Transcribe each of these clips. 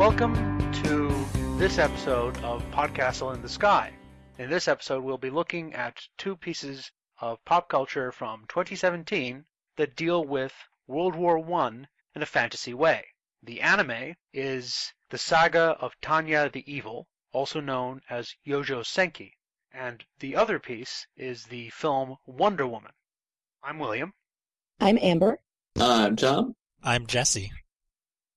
Welcome to this episode of Podcastle in the Sky. In this episode, we'll be looking at two pieces of pop culture from 2017 that deal with World War I in a fantasy way. The anime is the saga of Tanya the Evil, also known as Yojo Senki, and the other piece is the film Wonder Woman. I'm William. I'm Amber. Uh, I'm Tom. I'm Jesse.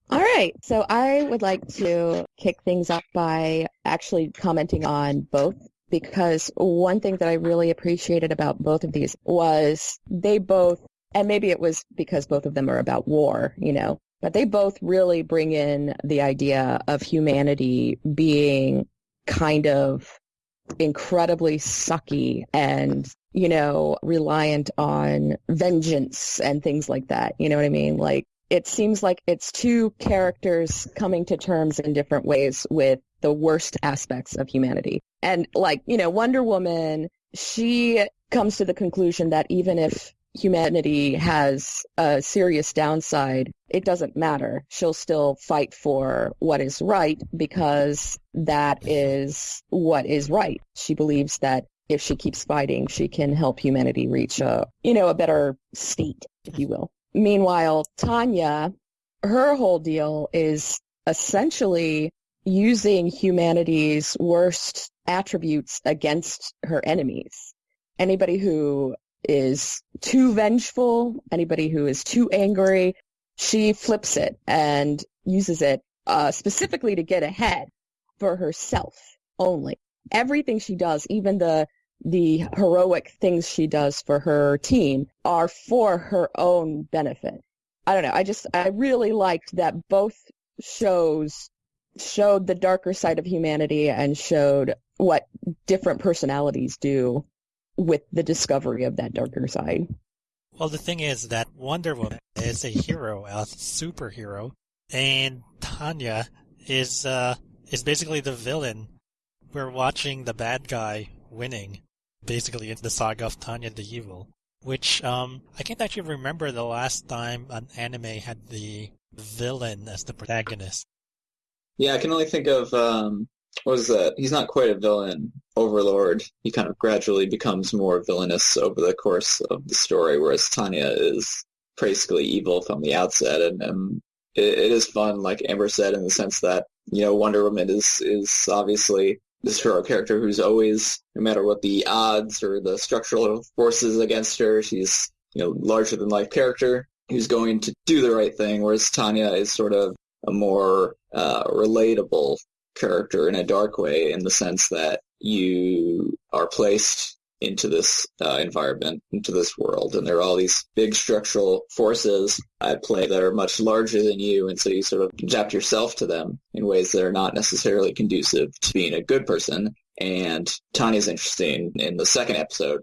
All right. So I would like to kick things up by actually commenting on both because one thing that I really appreciated about both of these was they both, and maybe it was because both of them are about war, you know, but they both really bring in the idea of humanity being kind of incredibly sucky and you know reliant on vengeance and things like that you know what i mean like it seems like it's two characters coming to terms in different ways with the worst aspects of humanity and like you know wonder woman she comes to the conclusion that even if humanity has a serious downside, it doesn't matter. She'll still fight for what is right because that is what is right. She believes that if she keeps fighting, she can help humanity reach a, you know, a better state, if you will. Meanwhile, Tanya, her whole deal is essentially using humanity's worst attributes against her enemies. Anybody who is too vengeful, anybody who is too angry, she flips it and uses it uh, specifically to get ahead for herself only. Everything she does, even the the heroic things she does for her team, are for her own benefit. I don't know. I just I really liked that both shows showed the darker side of humanity and showed what different personalities do with the discovery of that darker side. Well, the thing is that Wonder Woman is a hero, a superhero, and Tanya is uh, is basically the villain. We're watching the bad guy winning, basically in the saga of Tanya the Evil. Which um, I can't actually remember the last time an anime had the villain as the protagonist. Yeah, I can only think of um, what was that? He's not quite a villain. Overlord. He kind of gradually becomes more villainous over the course of the story, whereas Tanya is basically evil from the outset, and, and it, it is fun, like Amber said, in the sense that you know Wonder Woman is is obviously this hero character who's always, no matter what the odds or the structural forces against her, she's you know larger than life character who's going to do the right thing, whereas Tanya is sort of a more uh, relatable character in a dark way in the sense that you are placed into this uh, environment, into this world, and there are all these big structural forces at play that are much larger than you, and so you sort of adapt yourself to them in ways that are not necessarily conducive to being a good person. And Tanya's interesting in the second episode.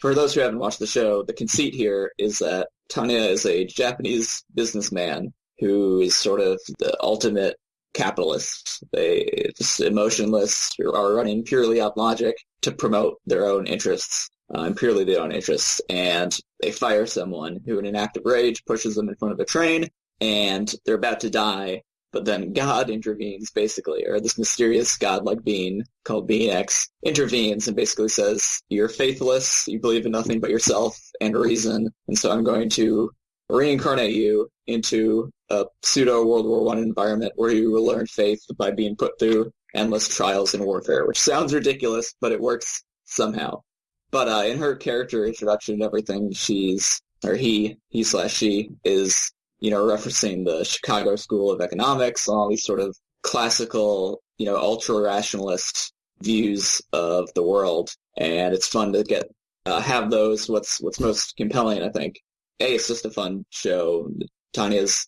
For those who haven't watched the show, the conceit here is that Tanya is a Japanese businessman who is sort of the ultimate capitalists. They just emotionless are running purely on logic to promote their own interests uh, and purely their own interests. And they fire someone who, in an act of rage, pushes them in front of a train, and they're about to die. But then God intervenes, basically, or this mysterious godlike being called Being X intervenes and basically says, "You're faithless. You believe in nothing but yourself and reason, and so I'm going to reincarnate you into a pseudo World War One environment where you will learn faith by being put through endless trials and warfare, which sounds ridiculous, but it works somehow. But uh, in her character introduction and everything, she's or he, he slash she is you know referencing the Chicago School of Economics, and all these sort of classical, you know, ultra rationalist views of the world, and it's fun to get uh, have those. What's what's most compelling, I think, a, it's just a fun show. Tanya's,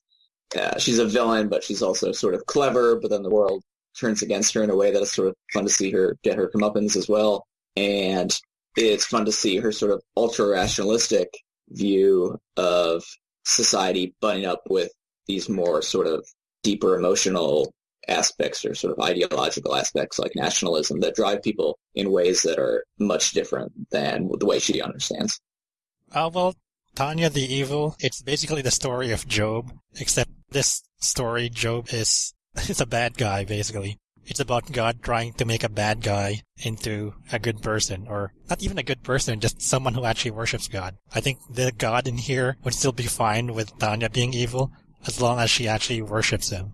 uh, she's a villain, but she's also sort of clever, but then the world turns against her in a way that is sort of fun to see her get her comeuppance as well. And it's fun to see her sort of ultra-rationalistic view of society butting up with these more sort of deeper emotional aspects or sort of ideological aspects like nationalism that drive people in ways that are much different than the way she understands. Uh, well, Tanya the Evil, it's basically the story of Job, except this story, Job is it's a bad guy basically. It's about God trying to make a bad guy into a good person, or not even a good person, just someone who actually worships God. I think the God in here would still be fine with Tanya being evil, as long as she actually worships him.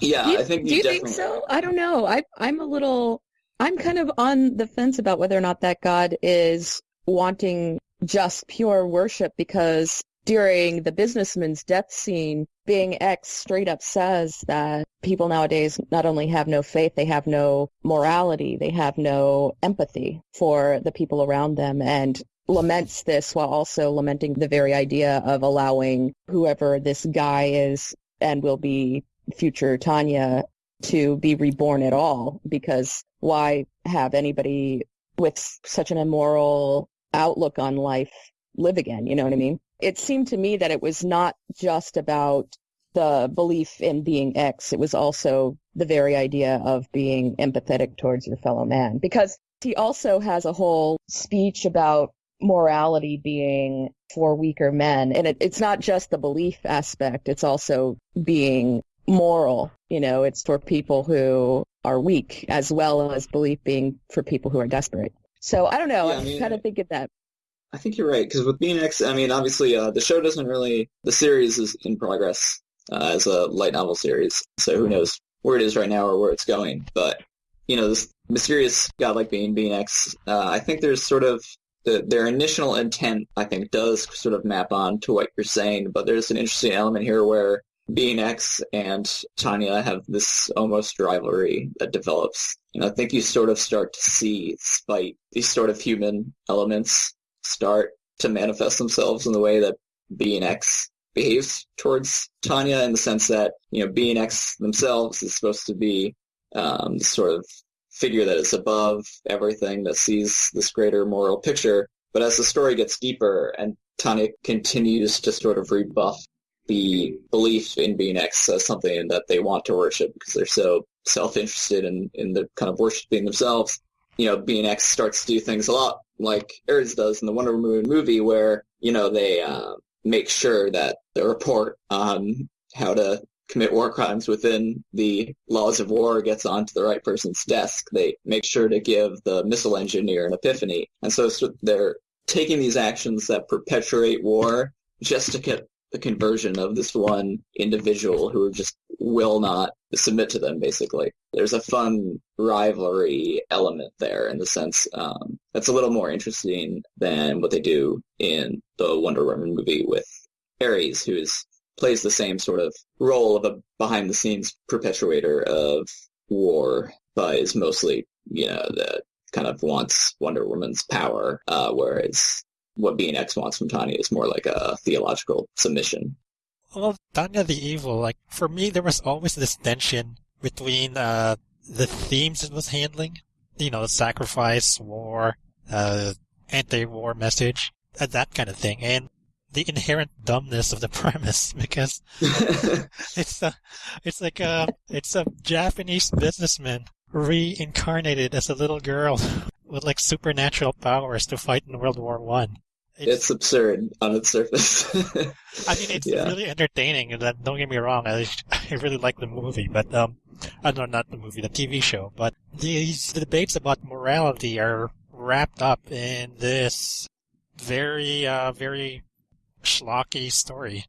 Yeah, do you, I think do you definitely... think so? I don't know. I I'm a little I'm kind of on the fence about whether or not that God is wanting just pure worship because during the businessman's death scene, being X straight up says that people nowadays not only have no faith, they have no morality, they have no empathy for the people around them and laments this while also lamenting the very idea of allowing whoever this guy is and will be future Tanya to be reborn at all because why have anybody with such an immoral outlook on life live again? You know what I mean? it seemed to me that it was not just about the belief in being X. It was also the very idea of being empathetic towards your fellow man. Because he also has a whole speech about morality being for weaker men. And it, it's not just the belief aspect, it's also being moral. You know, it's for people who are weak as well as belief being for people who are desperate. So I don't know. Yeah, I mean, kind of thinking that I think you're right because with Being I mean, obviously uh, the show doesn't really. The series is in progress uh, as a light novel series, so who knows where it is right now or where it's going. But you know, this mysterious godlike being, Being X, uh, I think there's sort of the, their initial intent. I think does sort of map on to what you're saying, but there's an interesting element here where being X and Tanya have this almost rivalry that develops. And I think you sort of start to see, spite, these sort of human elements, start to manifest themselves in the way that Being X behaves towards Tanya in the sense that, you know, Being X themselves is supposed to be um, sort of figure that is above everything, that sees this greater moral picture. But as the story gets deeper and Tanya continues to sort of rebuff the belief in being X as something that they want to worship because they're so self-interested in, in the kind of worshiping themselves, you know, being X starts to do things a lot like Ares does in the Wonder Woman movie, where you know they uh, make sure that the report on how to commit war crimes within the laws of war gets onto the right person's desk. They make sure to give the missile engineer an epiphany, and so they're taking these actions that perpetuate war just to get the conversion of this one individual who just will not submit to them, basically. There's a fun rivalry element there in the sense um, that's a little more interesting than what they do in the Wonder Woman movie with Ares, who is plays the same sort of role of a behind-the-scenes perpetuator of war, but is mostly, you know, the kind of wants Wonder Woman's power, uh, whereas what being X wants from Tanya is more like a theological submission. Well, Tanya the Evil, like, for me, there was always this tension between, uh, the themes it was handling. You know, sacrifice, war, uh, anti-war message, uh, that kind of thing. And the inherent dumbness of the premise because it's a, it's like a, it's a Japanese businessman reincarnated as a little girl with like supernatural powers to fight in World War One. It's, it's, absurd on its surface. I mean, it's yeah. really entertaining. And don't get me wrong, I, I really like the movie, but um, I know not the movie, the TV show. But these debates about morality are wrapped up in this very, uh, very schlocky story.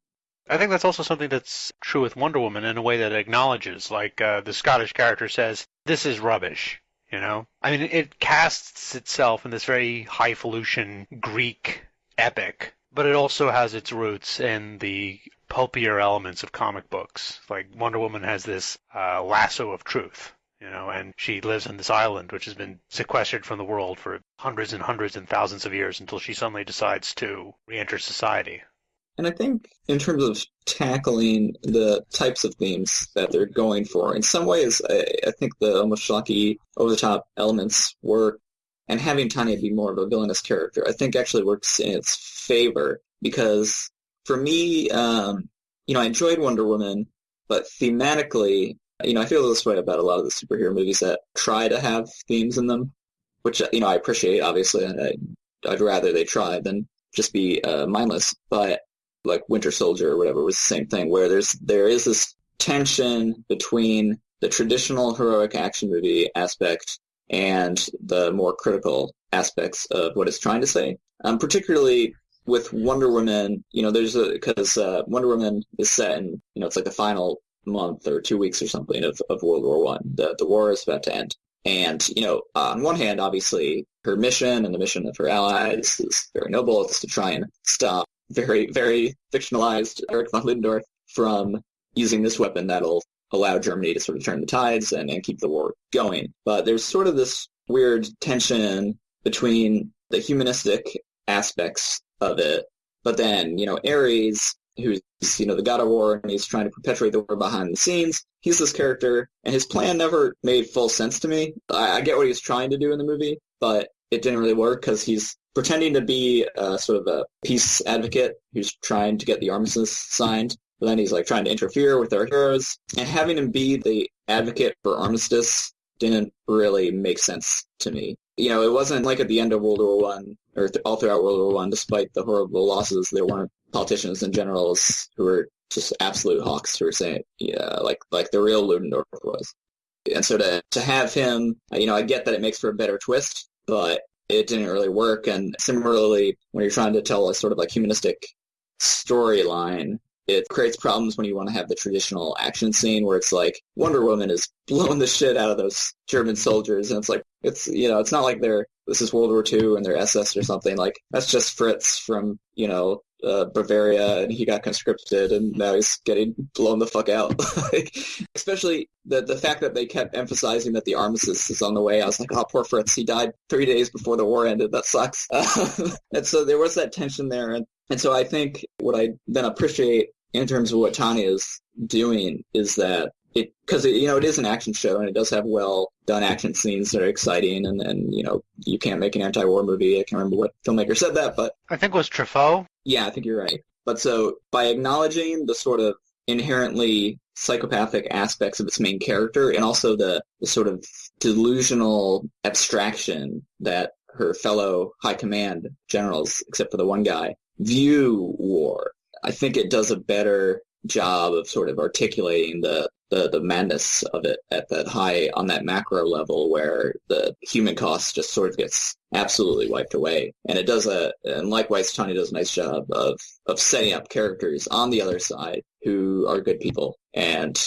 I think that's also something that's true with Wonder Woman in a way that acknowledges, like uh, the Scottish character says, "This is rubbish." You know, I mean, it casts itself in this very highfalutin Greek epic, but it also has its roots in the pulpier elements of comic books. Like Wonder Woman has this uh, lasso of truth, you know, and she lives on this island which has been sequestered from the world for hundreds and hundreds and thousands of years until she suddenly decides to re-enter society. And I think in terms of tackling the types of themes that they're going for, in some ways, I, I think the almost schlocky, over-the-top elements work and having Tanya be more of a villainous character, I think actually works in its favor because for me, um, you know, I enjoyed Wonder Woman, but thematically, you know, I feel this way about a lot of the superhero movies that try to have themes in them, which you know I appreciate. Obviously, I, I'd rather they try than just be uh, mindless. But like Winter Soldier or whatever was the same thing, where there's there is this tension between the traditional heroic action movie aspect and the more critical aspects of what it's trying to say. Um, particularly with Wonder Woman, you know, there's a because uh, Wonder Woman is set in, you know, it's like the final month or two weeks or something of, of World War One. The the war is about to end, and you know, on one hand, obviously, her mission and the mission of her allies is very noble. It's to try and stop very very fictionalized Eric von Ludendorff from using this weapon that'll allow Germany to sort of turn the tides and, and keep the war going. But there's sort of this weird tension between the humanistic aspects of it, but then, you know, Ares, who's, you know, the god of war and he's trying to perpetuate the war behind the scenes, he's this character and his plan never made full sense to me. I, I get what he's trying to do in the movie, but it didn't really work because he's pretending to be a, sort of a peace advocate who's trying to get the armistice signed but then he's like trying to interfere with our heroes, and having him be the advocate for armistice didn't really make sense to me. You know, it wasn't like at the end of World War One or th- all throughout World War One, despite the horrible losses, there weren't politicians and generals who were just absolute hawks who were saying, yeah, like like the real Ludendorff was. And so to to have him, you know, I get that it makes for a better twist, but it didn't really work. And similarly, when you're trying to tell a sort of like humanistic storyline, it creates problems when you want to have the traditional action scene where it's like Wonder Woman is blowing the shit out of those German soldiers, and it's like it's you know it's not like they're this is World War II and they're SS or something like that's just Fritz from you know uh, Bavaria and he got conscripted and now he's getting blown the fuck out. like, especially the the fact that they kept emphasizing that the armistice is on the way. I was like, oh, poor Fritz. He died three days before the war ended. That sucks. and so there was that tension there. And, and so I think what I then appreciate in terms of what Tanya is doing is that it because you know it is an action show and it does have well done action scenes that are exciting and and you know you can't make an anti-war movie. I can't remember what filmmaker said that, but I think it was Truffaut. Yeah, I think you're right. But so by acknowledging the sort of inherently psychopathic aspects of its main character and also the, the sort of delusional abstraction that her fellow high command generals, except for the one guy, view war I think it does a better job of sort of articulating the, the, the madness of it at that high on that macro level where the human cost just sort of gets absolutely wiped away. And it does a and likewise Tanya does a nice job of of setting up characters on the other side who are good people and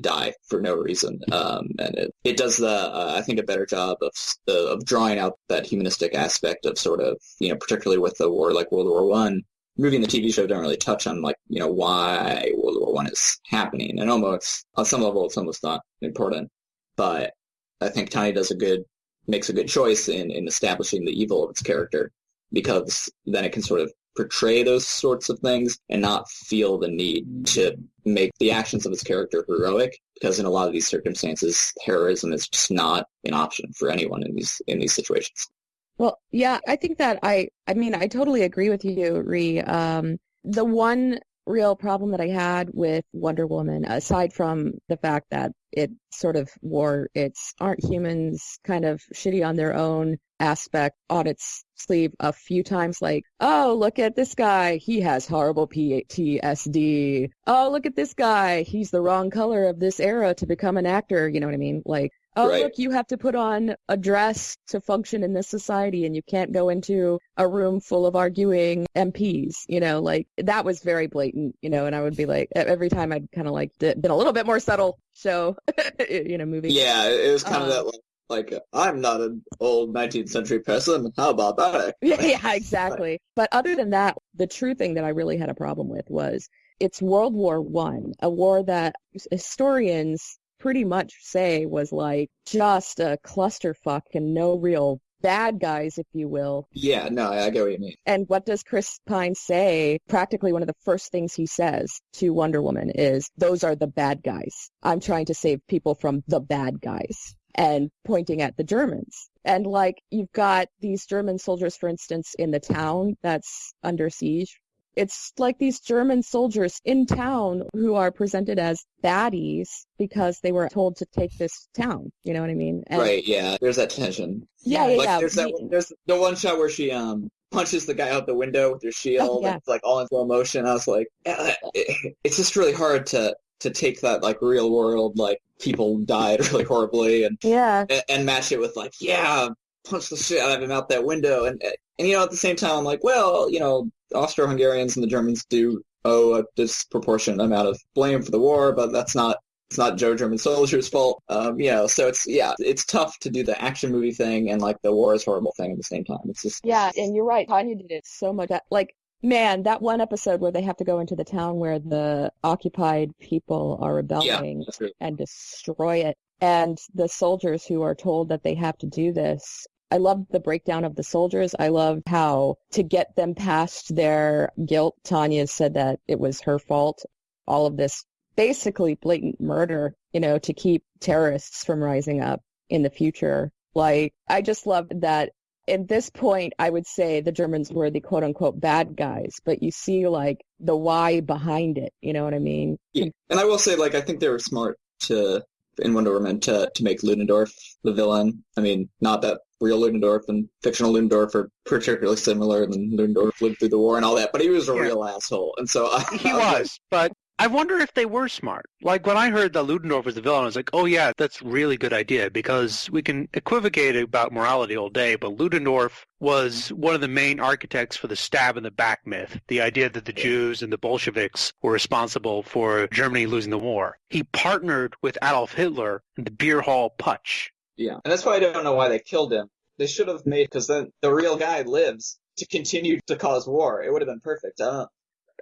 die for no reason. Um, and it, it does the uh, I think a better job of of drawing out that humanistic aspect of sort of you know particularly with the war like World War One movie and the TV show don't really touch on like you know why World War One is happening, and almost on some level it's almost not important. But I think Tanya does a good makes a good choice in in establishing the evil of its character because then it can sort of portray those sorts of things and not feel the need to make the actions of its character heroic because in a lot of these circumstances heroism is just not an option for anyone in these in these situations well, yeah, I think that I, I mean, I totally agree with you, Ree. Um, the one real problem that I had with Wonder Woman, aside from the fact that it sort of wore its aren't humans kind of shitty on their own aspect on its sleeve a few times like oh look at this guy he has horrible ptsd oh look at this guy he's the wrong color of this era to become an actor you know what i mean like oh right. look you have to put on a dress to function in this society and you can't go into a room full of arguing mps you know like that was very blatant you know and i would be like every time i'd kind of like been a little bit more subtle so you know movie yeah it was kind um, of that like, like i'm not an old 19th century person how about that? Yeah, yeah exactly. But other than that the true thing that i really had a problem with was it's world war one a war that historians pretty much say was like just a clusterfuck and no real bad guys, if you will. Yeah, no, I get what you mean. And what does Chris Pine say? Practically one of the first things he says to Wonder Woman is, those are the bad guys. I'm trying to save people from the bad guys and pointing at the Germans. And like you've got these German soldiers, for instance, in the town that's under siege it's like these German soldiers in town who are presented as baddies because they were told to take this town. You know what I mean? And right. Yeah. There's that tension. Yeah. yeah, like, yeah. There's, that, there's the one shot where she um punches the guy out the window with her oh, shield. Oh, yeah. It's like all in slow motion. I was like, eh, eh, eh. it's just really hard to to take that like real world like people died really horribly and Yeah. and, and match it with like yeah punch the shit out of him out that window and and you know at the same time I'm like well you know Austro-Hungarians and the Germans do owe a disproportionate amount of blame for the war but that's not it's not Joe German soldiers' fault um you know so it's yeah it's tough to do the action movie thing and like the war is horrible thing at the same time it's just Yeah, and you're right. Tanya did it so much. Like, man, that one episode where they have to go into the town where the occupied people are rebelling great. and destroy it, and the soldiers who are told that they have to do this. I loved the breakdown of the soldiers. I loved how to get them past their guilt, Tanya said that it was her fault. All of this basically blatant murder, you know, to keep terrorists from rising up in the future. Like, I just loved that at this point, I would say the Germans were the quote unquote bad guys, but you see like the why behind it. You know what I mean? Yeah, and I will say, like, I think they were smart to in Wonder Woman to to make Ludendorff the villain. I mean, not that real Ludendorff and fictional Ludendorff are particularly similar, and then Ludendorff lived through the war and all that, but he was a Yeah. real asshole, and so I, He I like, was, but I wonder if they were smart. Like when I heard that Ludendorff was the villain, I was like, oh yeah, that's a really good idea because we can equivocate about morality all day, but Ludendorff was one of the main architects for the stab in the back myth, the idea that the Jews and the Bolsheviks were responsible for Germany losing the war. He partnered with Adolf Hitler in the beer hall putsch. Yeah, and that's why I don't know why they killed him. They should have made because then the real guy lives to continue to cause war. It would have been perfect. I don't know.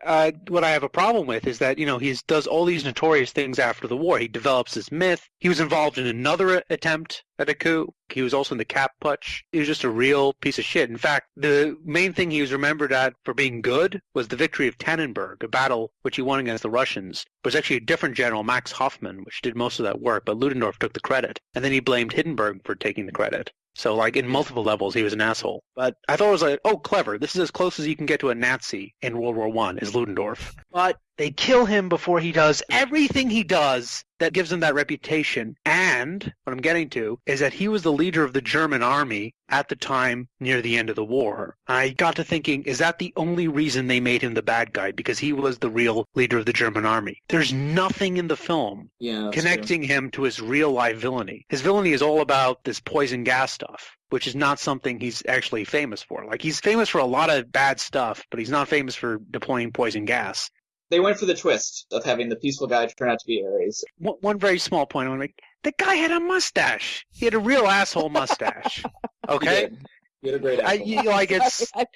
Uh, what I have a problem with is that you know he does all these notorious things after the war. He develops this myth. He was involved in another attempt at a coup. He was also in the Kapp Putsch. He was just a real piece of shit. In fact, the main thing he was remembered at for being good was the victory of Tannenberg, a battle which he won against the Russians. It was actually a different general, Max Hoffmann, which did most of that work, but Ludendorff took the credit. And then he blamed Hindenburg for taking the credit. So, like, in multiple levels, he was an asshole. But I thought it was like, oh, clever. This is as close as you can get to a Nazi in World War One is Ludendorff. But they kill him before he does everything he does that gives him that reputation. And what I'm getting to is that he was the leader of the German army at the time near the end of the war. I got to thinking, is that the only reason they made him the bad guy? Because he was the real leader of the German army. There's nothing in the film Yeah, that's true. connecting him to his real life villainy. His villainy is all about this poison gas stuff, which is not something he's actually famous for. Like he's famous for a lot of bad stuff, but he's not famous for deploying poison gas. They went for the twist of having the peaceful guy turn out to be Ares. One, one very small point. I'm like, the guy had a mustache. He had a real asshole mustache. He Okay, did. He had a great I, you, like it's I,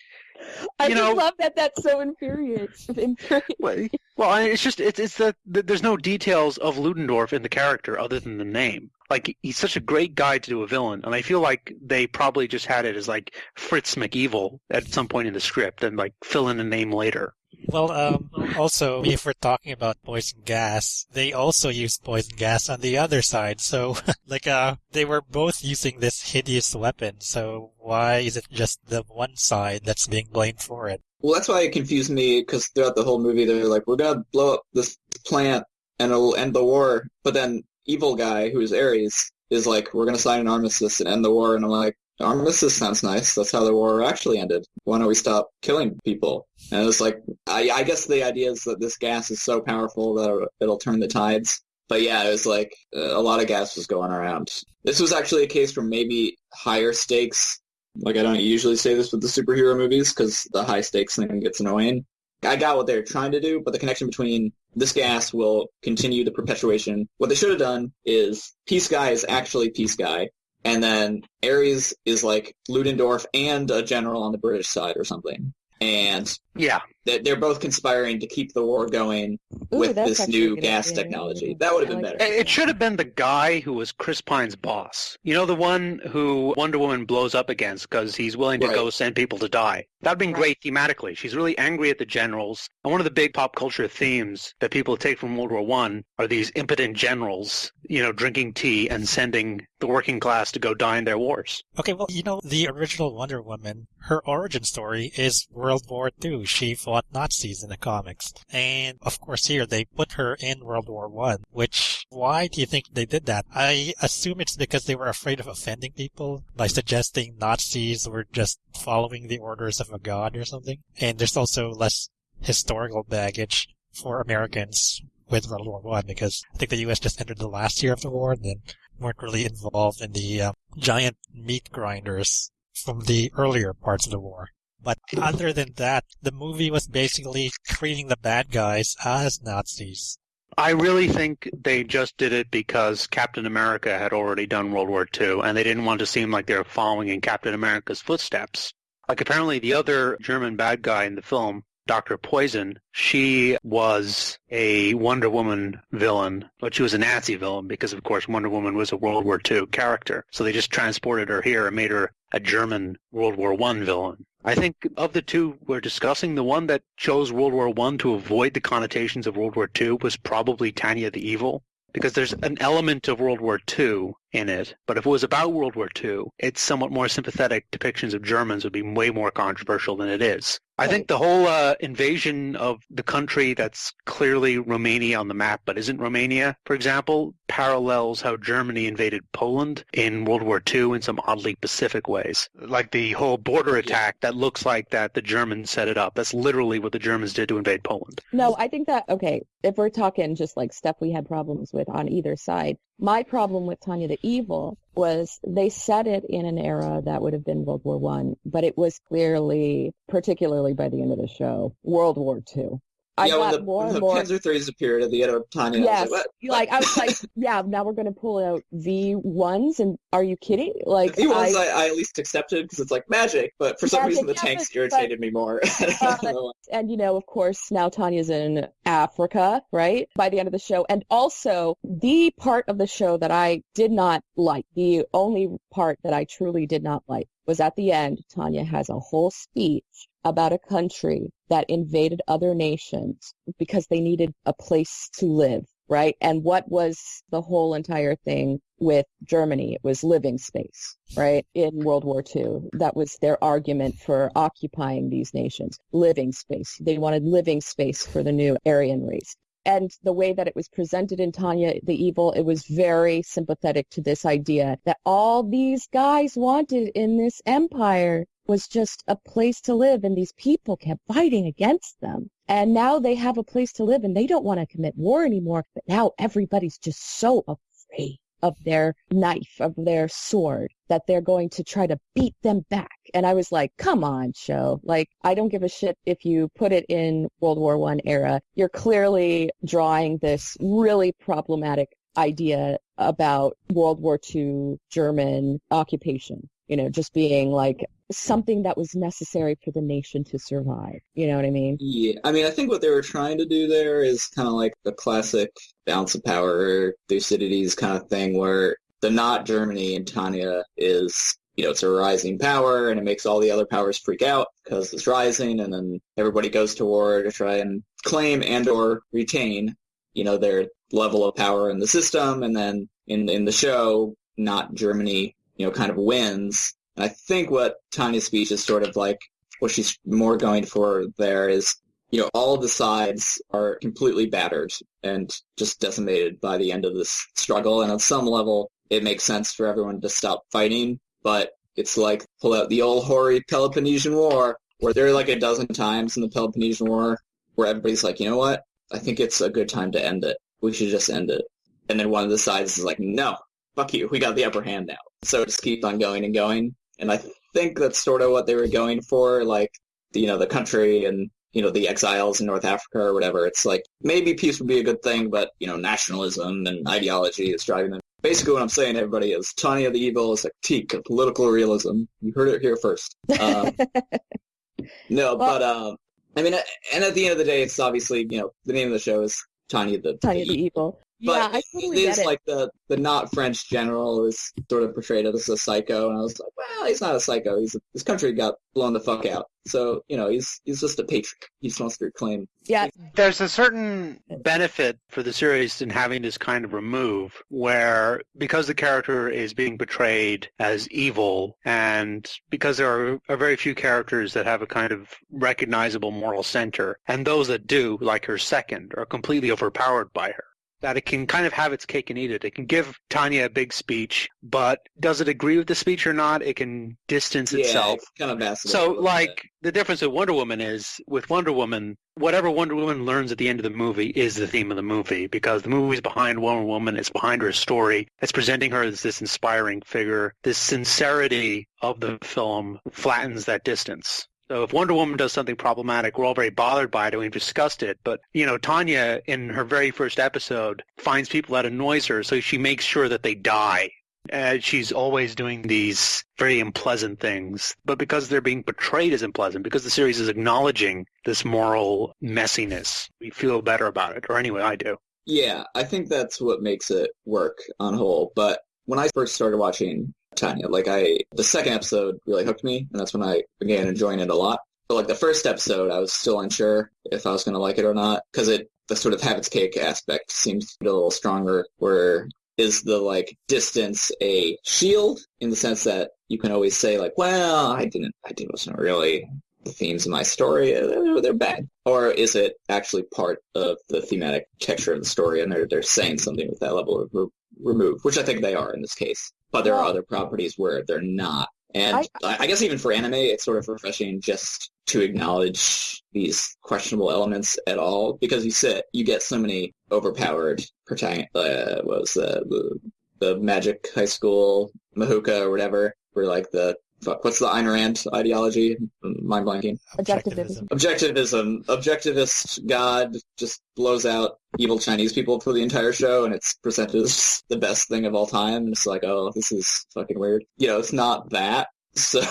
I you just know- love that. That's so infuriating. infuriating. well, well, I- it's just it's it's that that there's no details of Ludendorff in the character other than the name. Like he's such a great guy to do a villain, and I feel like they probably just had it as like Fritz McEvil at some point in the script, and like fill in a name later. Well, um, also, if we're talking about poison gas, they also used poison gas on the other side. So, like, uh, they were both using this hideous weapon. So why is it just the one side that's being blamed for it? Well, that's why it confused me because throughout the whole movie, they're like, "We're gonna blow up this plant and it'll end the war," but then evil guy who is Ares is like, "We're gonna sign an armistice and end the war," and I'm like, "Armistice sounds nice. That's how the war actually ended. Why don't we stop killing people?" And it's like, I, I guess the idea is that this gas is so powerful that it'll, turn the tides. But yeah, it was like uh, a lot of gas was going around. This was actually a case where maybe higher stakes like I don't usually say this with the superhero movies because the high stakes thing gets annoying. I got what they're trying to do, but the connection between this gas will continue the perpetuation. What they should have done is Peace Guy is actually Peace Guy, and then Ares is like Ludendorff and a general on the British side or something. And Yeah, they're they're both conspiring to keep the war going Ooh, with this new gas idea. technology. That would have been like better. It it should have been the guy who was Chris Pine's boss. You know, the one who Wonder Woman blows up against because he's willing to Right. go send people to die. That'd been great thematically. She's really angry at the generals. And one of the big pop culture themes that people take from World War One are these impotent generals, you know, drinking tea and sending the working class to go die in their wars. Okay, well, you know, the original Wonder Woman, her origin story is World War II. She fought Nazis in the comics. And of course here they put her in World War One, which, why do you think they did that? I assume it's because they were afraid of offending people by suggesting Nazis were just following the orders of a god or something. And there's also less historical baggage for Americans with World War One because I think the U.S. just entered the last year of the war and then weren't really involved in the uh, giant meat grinders from the earlier parts of the war. But other than that, the movie was basically treating the bad guys as Nazis. I really think they just did it because Captain America had already done World War II, and they didn't want to seem like they were following in Captain America's footsteps. Like apparently the other German bad guy in the film, Dr. Poison, she was a Wonder Woman villain, but she was a Nazi villain because, of course, Wonder Woman was a World War II character. So they just transported her here and made her a German World War I villain. I think of the two we're discussing, the one that chose World War I to avoid the connotations of World War II was probably Tanya the Evil because there's an element of World War II in it. But if it was about World War II, its somewhat more sympathetic depictions of Germans would be way more controversial than it is. I think the whole uh, invasion of the country that's clearly Romania on the map, but isn't Romania, for example, parallels how Germany invaded Poland in World War II in some oddly Pacific ways. Like the whole border attack that looks like that the Germans set it up. That's literally what the Germans did to invade Poland. No, I think that, okay, if we're talking just like stuff we had problems with on either side, my problem with Tanya the Evil was they set it in an era that would have been World War One, but it was clearly, particularly by the end of the show, World War Two. I yeah, got when the, more when and the more. Panzer threes appeared at the end of Tanya, Yes, I like, like I was like, yeah, now we're going to pull out V ones, and are you kidding? Like, the ones I, I, at least accepted because it's like magic, but for some Magic, reason the yeah, tanks but- irritated me more. But- know. and you know, of course, now Tanya's in Africa, right? By the end of the show. And also the part of the show that I did not like, the only part that I truly did not like was at the end, Tanya has a whole speech about a country that invaded other nations because they needed a place to live, right? And what was the whole entire thing with Germany? It was living space, right? In World War II. That was their argument for occupying these nations. Living space. They wanted living space for the new Aryan race. And the way that it was presented in Tanya the Evil, it was very sympathetic to this idea that all these guys wanted in this empire was just a place to live and these people kept fighting against them. And now they have a place to live and they don't want to commit war anymore. But now everybody's just so afraid of their knife, of their sword, that they're going to try to beat them back. And I was like, come on, show. Like, I don't give a shit if you put it in World War One era. You're clearly drawing this really problematic idea about World War II German occupation. You know, just being like something that was necessary for the nation to survive. You know what I mean? Yeah, I mean, I think what they were trying to do there is kind of like the classic balance of power, Thucydides kind of thing, where the not Germany in Tanya is, you know, it's a rising power, and it makes all the other powers freak out because it's rising, and then everybody goes to war to try and claim and or retain, you know, their level of power in the system, and then in in the show, not Germany, you know, kind of wins. And I think what Tanya's speech is sort of like what she's more going for there is, you know, all of the sides are completely battered and just decimated by the end of this struggle. And on some level, it makes sense for everyone to stop fighting, but it's like pull out the old hoary Peloponnesian War, where there are like a dozen times in the Peloponnesian War where everybody's like, you know what? I think it's a good time to end it. We should just end it. And then one of the sides is like, no, fuck you. We got the upper hand now. So it just keeps on going and going. And I think that's sort of what they were going for, like, the, you know, the country and, you know, the exiles in North Africa or whatever. It's like, maybe peace would be a good thing, but, you know, nationalism and ideology is driving them. Basically what I'm saying everybody is Tanya the Evil is a critique of political realism. You heard it here first. Um, no, Well- but, um, I mean, and at the end of the day, it's obviously, you know, the name of the show is Tanya the, Tanya the the Evil. But yeah, I totally it is it. like the the not French general is sort of portrayed as a psycho, and I was like, well, he's not a psycho. He's his country got blown the fuck out, so you know he's he's just a patriot. He just wants to reclaim. yeah, There's a certain benefit for the series in having this kind of remove where because the character is being portrayed as evil and because there are, are very few characters that have a kind of recognizable moral center and those that do, like her second, are completely overpowered by her. That it can kind of have its cake and eat it. It can give Tanya a big speech, but does it agree with the speech or not? It can distance Yeah, itself. it's kind of a So, like, bit. the difference with Wonder Woman is, with Wonder Woman, whatever Wonder Woman learns at the end of the movie is the theme of the movie, because the movie is behind Wonder Woman, it's behind her story, it's presenting her as this inspiring figure. This sincerity of the film flattens that distance. So if Wonder Woman does something problematic, we're all very bothered by it and we've discussed it. But, you know, Tanya, in her very first episode, finds people that annoys her, so she makes sure that they die. And she's always doing these very unpleasant things. But because they're being portrayed as unpleasant, because the series is acknowledging this moral messiness, we feel better about it. Or anyway, I do. Yeah, I think that's what makes it work on whole. But when I first started watching Tanya, like I, the second episode really hooked me, and that's when I began enjoying it a lot. But like the first episode, I was still unsure if I was going to like it or not because it, the sort of have its cake aspect seems a little stronger. Where is the like distance a shield in the sense that you can always say like, well, I didn't, I didn't wasn't really the themes of my story, they're, they're bad. Or is it actually part of the thematic texture of the story and they're, they're saying something with that level of re- remove, which I think they are in this case. But there are other properties where they're not. And I- I, guess even for anime, it's sort of refreshing just to acknowledge these questionable elements at all because you sit, you get so many overpowered protagonist, uh, what was the, the, the magic high school Mahouka or whatever, where like the, what's the Ayn Rand ideology? Mind blanking. Objectivism. Objectivism. Objectivist God just blows out evil Chinese people for the entire show, and it's presented as the best thing of all time. And it's like, oh, this is fucking weird. You know, it's not that. So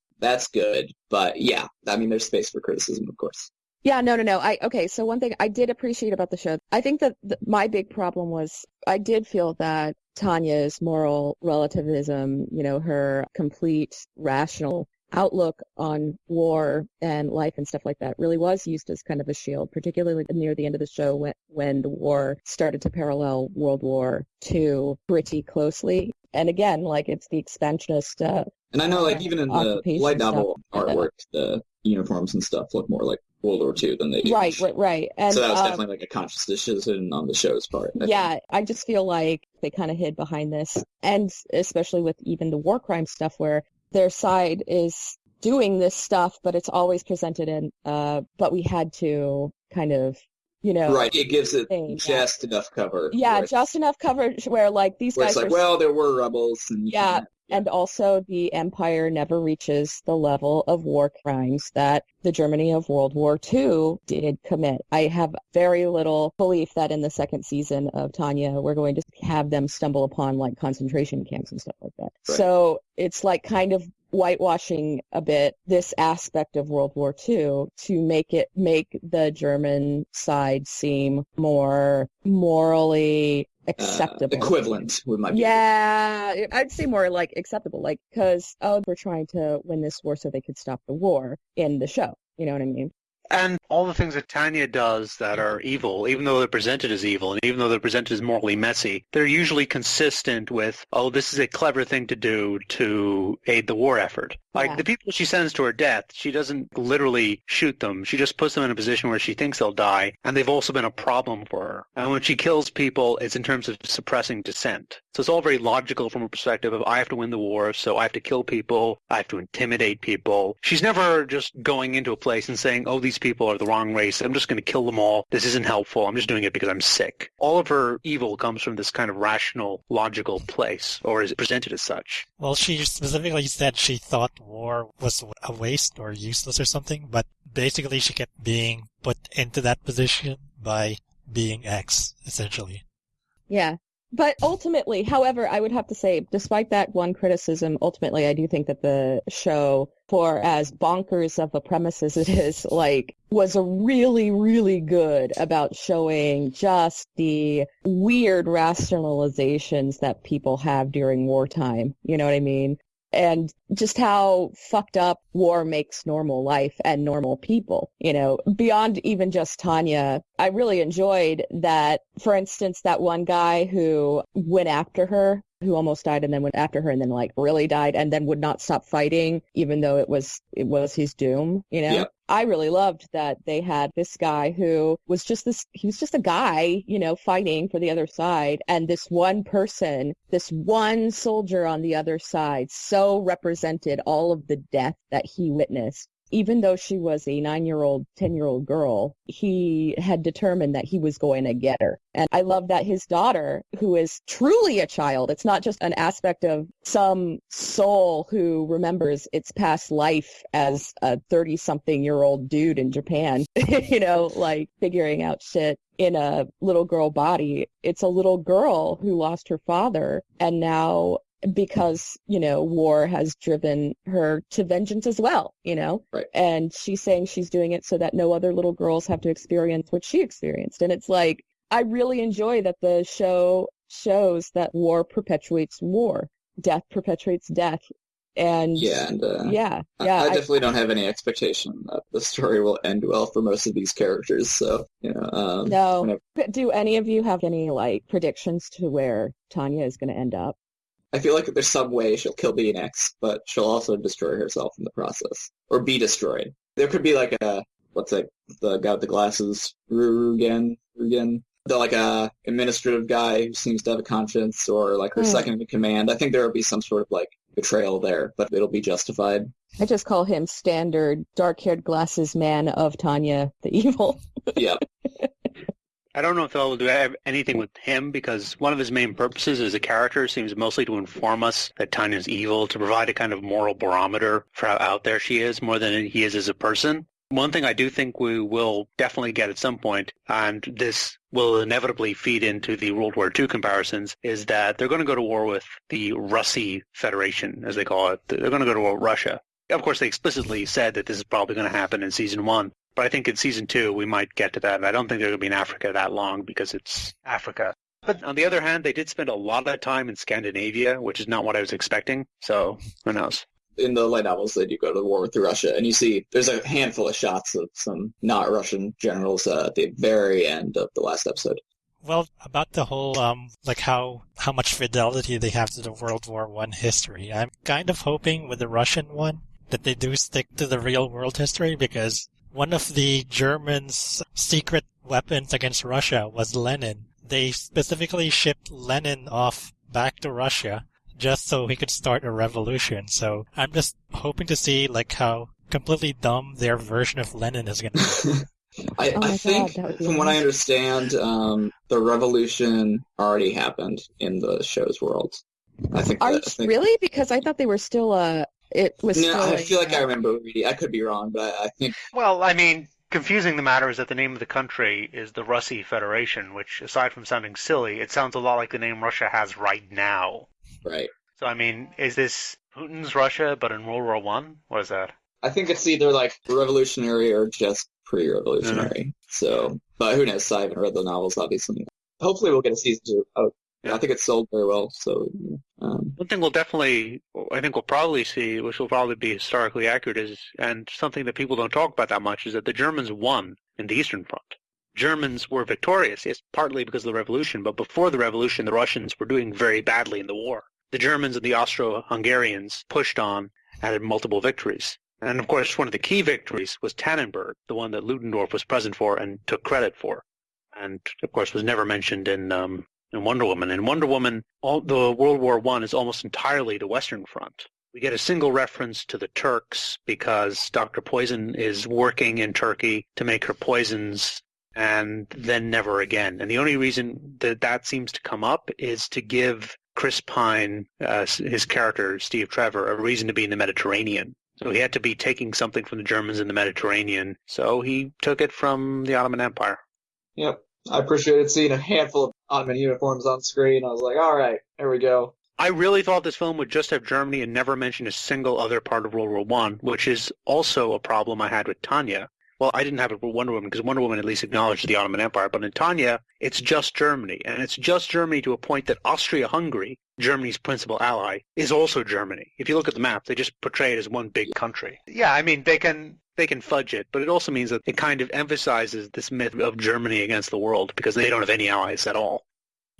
that's good. But yeah, I mean, there's space for criticism, of course. Yeah, no, no, no. I okay. So one thing I did appreciate about the show, I think that the, my big problem was I did feel that Tanya's moral relativism, you know, her complete rational outlook on war and life and stuff like that really was used as kind of a shield, particularly near the end of the show when, when the war started to parallel World War II pretty closely. And again, like it's the expansionist uh, And I know, like, even in the light novel artwork, the uniforms and stuff look more like World War II than they do. Right, right, right. And so that was um, definitely like a conscious decision on the show's part. I think. yeah, I just feel like they kind of hid behind this, and especially with even the war crime stuff, where their side is doing this stuff, but it's always presented in, uh, but we had to kind of, you know, Right, it gives it thing, yeah. just enough cover. yeah, just enough coverage where like these where guys it's like, are well, there were rebels, and you Yeah, And also, the empire never reaches the level of war crimes that the Germany of World War II did commit. I have very little belief that in the second season of Tanya, we're going to have them stumble upon like concentration camps and stuff like that. Right. So it's like kind of whitewashing a bit this aspect of World War II to make it make the German side seem more morally uh, acceptable. equivalent with my Yeah, I'd say more like acceptable, like because oh, we're trying to win this war so they could stop the war in the show. You know what I mean? And all the things that Tanya does that are evil, even though they're presented as evil, and even though they're presented as morally messy, they're usually consistent with, oh, this is a clever thing to do to aid the war effort. Like Yeah. the people she sends to her death, she doesn't literally shoot them. She just puts them in a position where she thinks they'll die, and they've also been a problem for her. And when she kills people, it's in terms of suppressing dissent. So it's all very logical from a perspective of I have to win the war, so I have to kill people, I have to intimidate people. She's never just going into a place and saying, oh, these people are the wrong race. I'm just going to kill them all. This isn't helpful. I'm just doing it because I'm sick. All of her evil comes from this kind of rational, logical place, or is it presented as such. Well, she specifically said she thought war was a waste or useless or something, but basically she kept being put into that position by being X, essentially. Yeah. But ultimately, however, I would have to say, despite that one criticism, ultimately, I do think that the show, for as bonkers of a premise as it is, like, was a really, really good about showing just the weird rationalizations that people have during wartime. You know what I mean? And just how fucked up war makes normal life and normal people, you know, beyond even just Tanya. I really enjoyed that, for instance, that one guy who went after her, who almost died and then went after her and then like really died and then would not stop fighting even though it was it was his doom, you know? Yep. I really loved that they had this guy who was just this, he was just a guy, you know, fighting for the other side. And this one person, this one soldier on the other side so represented all of the death that he witnessed even though she was a nine-year-old, ten-year-old girl, he had determined that he was going to get her. And I love that his daughter, who is truly a child, it's not just an aspect of some soul who remembers its past life as a 30-something-year-old dude in Japan, you know, like figuring out shit in a little girl body. It's a little girl who lost her father and now because, you know, war has driven her to vengeance as well, you know? Right. And she's saying she's doing it so that no other little girls have to experience what she experienced. And it's like, I really enjoy that the show shows that war perpetuates war. Death perpetuates death. And Yeah, and uh, yeah, I- yeah. I, I- definitely don't have any expectation that the story will end well for most of these characters. So you know, um, no. whenever- Do any of you have any like predictions to where Tanya is going to end up? I feel like there's some way she'll kill Being X, but she'll also destroy herself in the process, or be destroyed. There could be like a what's it? The guy with the glasses, Rugen, Rugen. The like a administrative guy who seems to have a conscience, or like her Hmm. second in command. I think there will be some sort of like betrayal there, but it'll be justified. I just call him standard dark-haired glasses man of Tanya the evil. yeah, I don't know if they'll do anything with him because one of his main purposes as a character seems mostly to inform us that Tanya's evil, to provide a kind of moral barometer for how out there she is more than he is as a person. One thing I do think we will definitely get at some point, and this will inevitably feed into the World War II comparisons, is that they're going to go to war with the Russi Federation, as they call it. They're going to go to war with Russia. Of course, they explicitly said that this is probably going to happen in season one. But I think in season two we might get to that. And I don't think they're going to be in Africa that long because it's Africa. But on the other hand, they did spend a lot of time in Scandinavia, which is not what I was expecting. So who knows? in the light novels they do go to the war with Russia, and you see there's a handful of shots of some not Russian generals uh, at the very end of the last episode. Well, about the whole um like how how much fidelity they have to the World War One history, I'm kind of hoping with the Russian one that they do stick to the real world history because one of the Germans' secret weapons against Russia was Lenin. They specifically shipped Lenin off back to Russia just so he could start a revolution. So I'm just hoping to see like how completely dumb their version of Lenin is going to be. I, Oh I think, that would be from what I understand, um, the revolution already happened in the show's world. I think. Are that, I think really? Because I thought they were still uh it was No, still I a, feel like I remember reading. I could be wrong, but I, I think Well, I mean, confusing the matter is that the name of the country is the Russi Federation, which, aside from sounding silly, it sounds a lot like the name Russia has right now. right. So, I mean, is this Putin's Russia, but in World War One? What is that? I think it's either like revolutionary or just pre-revolutionary. Mm-hmm. So, but who knows? I haven't read the novels, obviously. Hopefully, we'll get a season two. Oh, Yeah. I think it's sold very well. So, um, One thing we'll definitely, I think we'll probably see, which will probably be historically accurate, is, and something that people don't talk about that much, is that the Germans won in the Eastern Front. Germans were victorious, yes, partly because of the revolution, but before the revolution, the Russians were doing very badly in the war. The Germans and the Austro-Hungarians pushed on and had multiple victories. And of course, one of the key victories was Tannenberg, the one that Ludendorff was present for and took credit for. And of course, was never mentioned in um, in Wonder Woman. In Wonder Woman, all, the World War One is almost entirely the Western Front. We get a single reference to the Turks because Dr. Poison is working in Turkey to make her poisons and then never again. And the only reason that that seems to come up is to give Chris Pine, uh, his character, Steve Trevor, a reason to be in the Mediterranean. So he had to be taking something from the Germans in the Mediterranean. So he took it from the Ottoman Empire. yep. I appreciated seeing a handful of Ottoman uniforms on screen. I was like, all right, there we go. I really thought this film would just have Germany and never mention a single other part of World War One, which is also a problem I had with Tanya. Well, I didn't have it with Wonder Woman because Wonder Woman at least acknowledged the Ottoman Empire, but in Tanya, it's just Germany, and it's just Germany to a point that Austria-Hungary, Germany's principal ally, is also Germany. If you look at the map, they just portray it as one big country. Yeah, I mean they can they can fudge it, but it also means that it kind of emphasizes this myth of Germany against the world because they don't have any allies at all.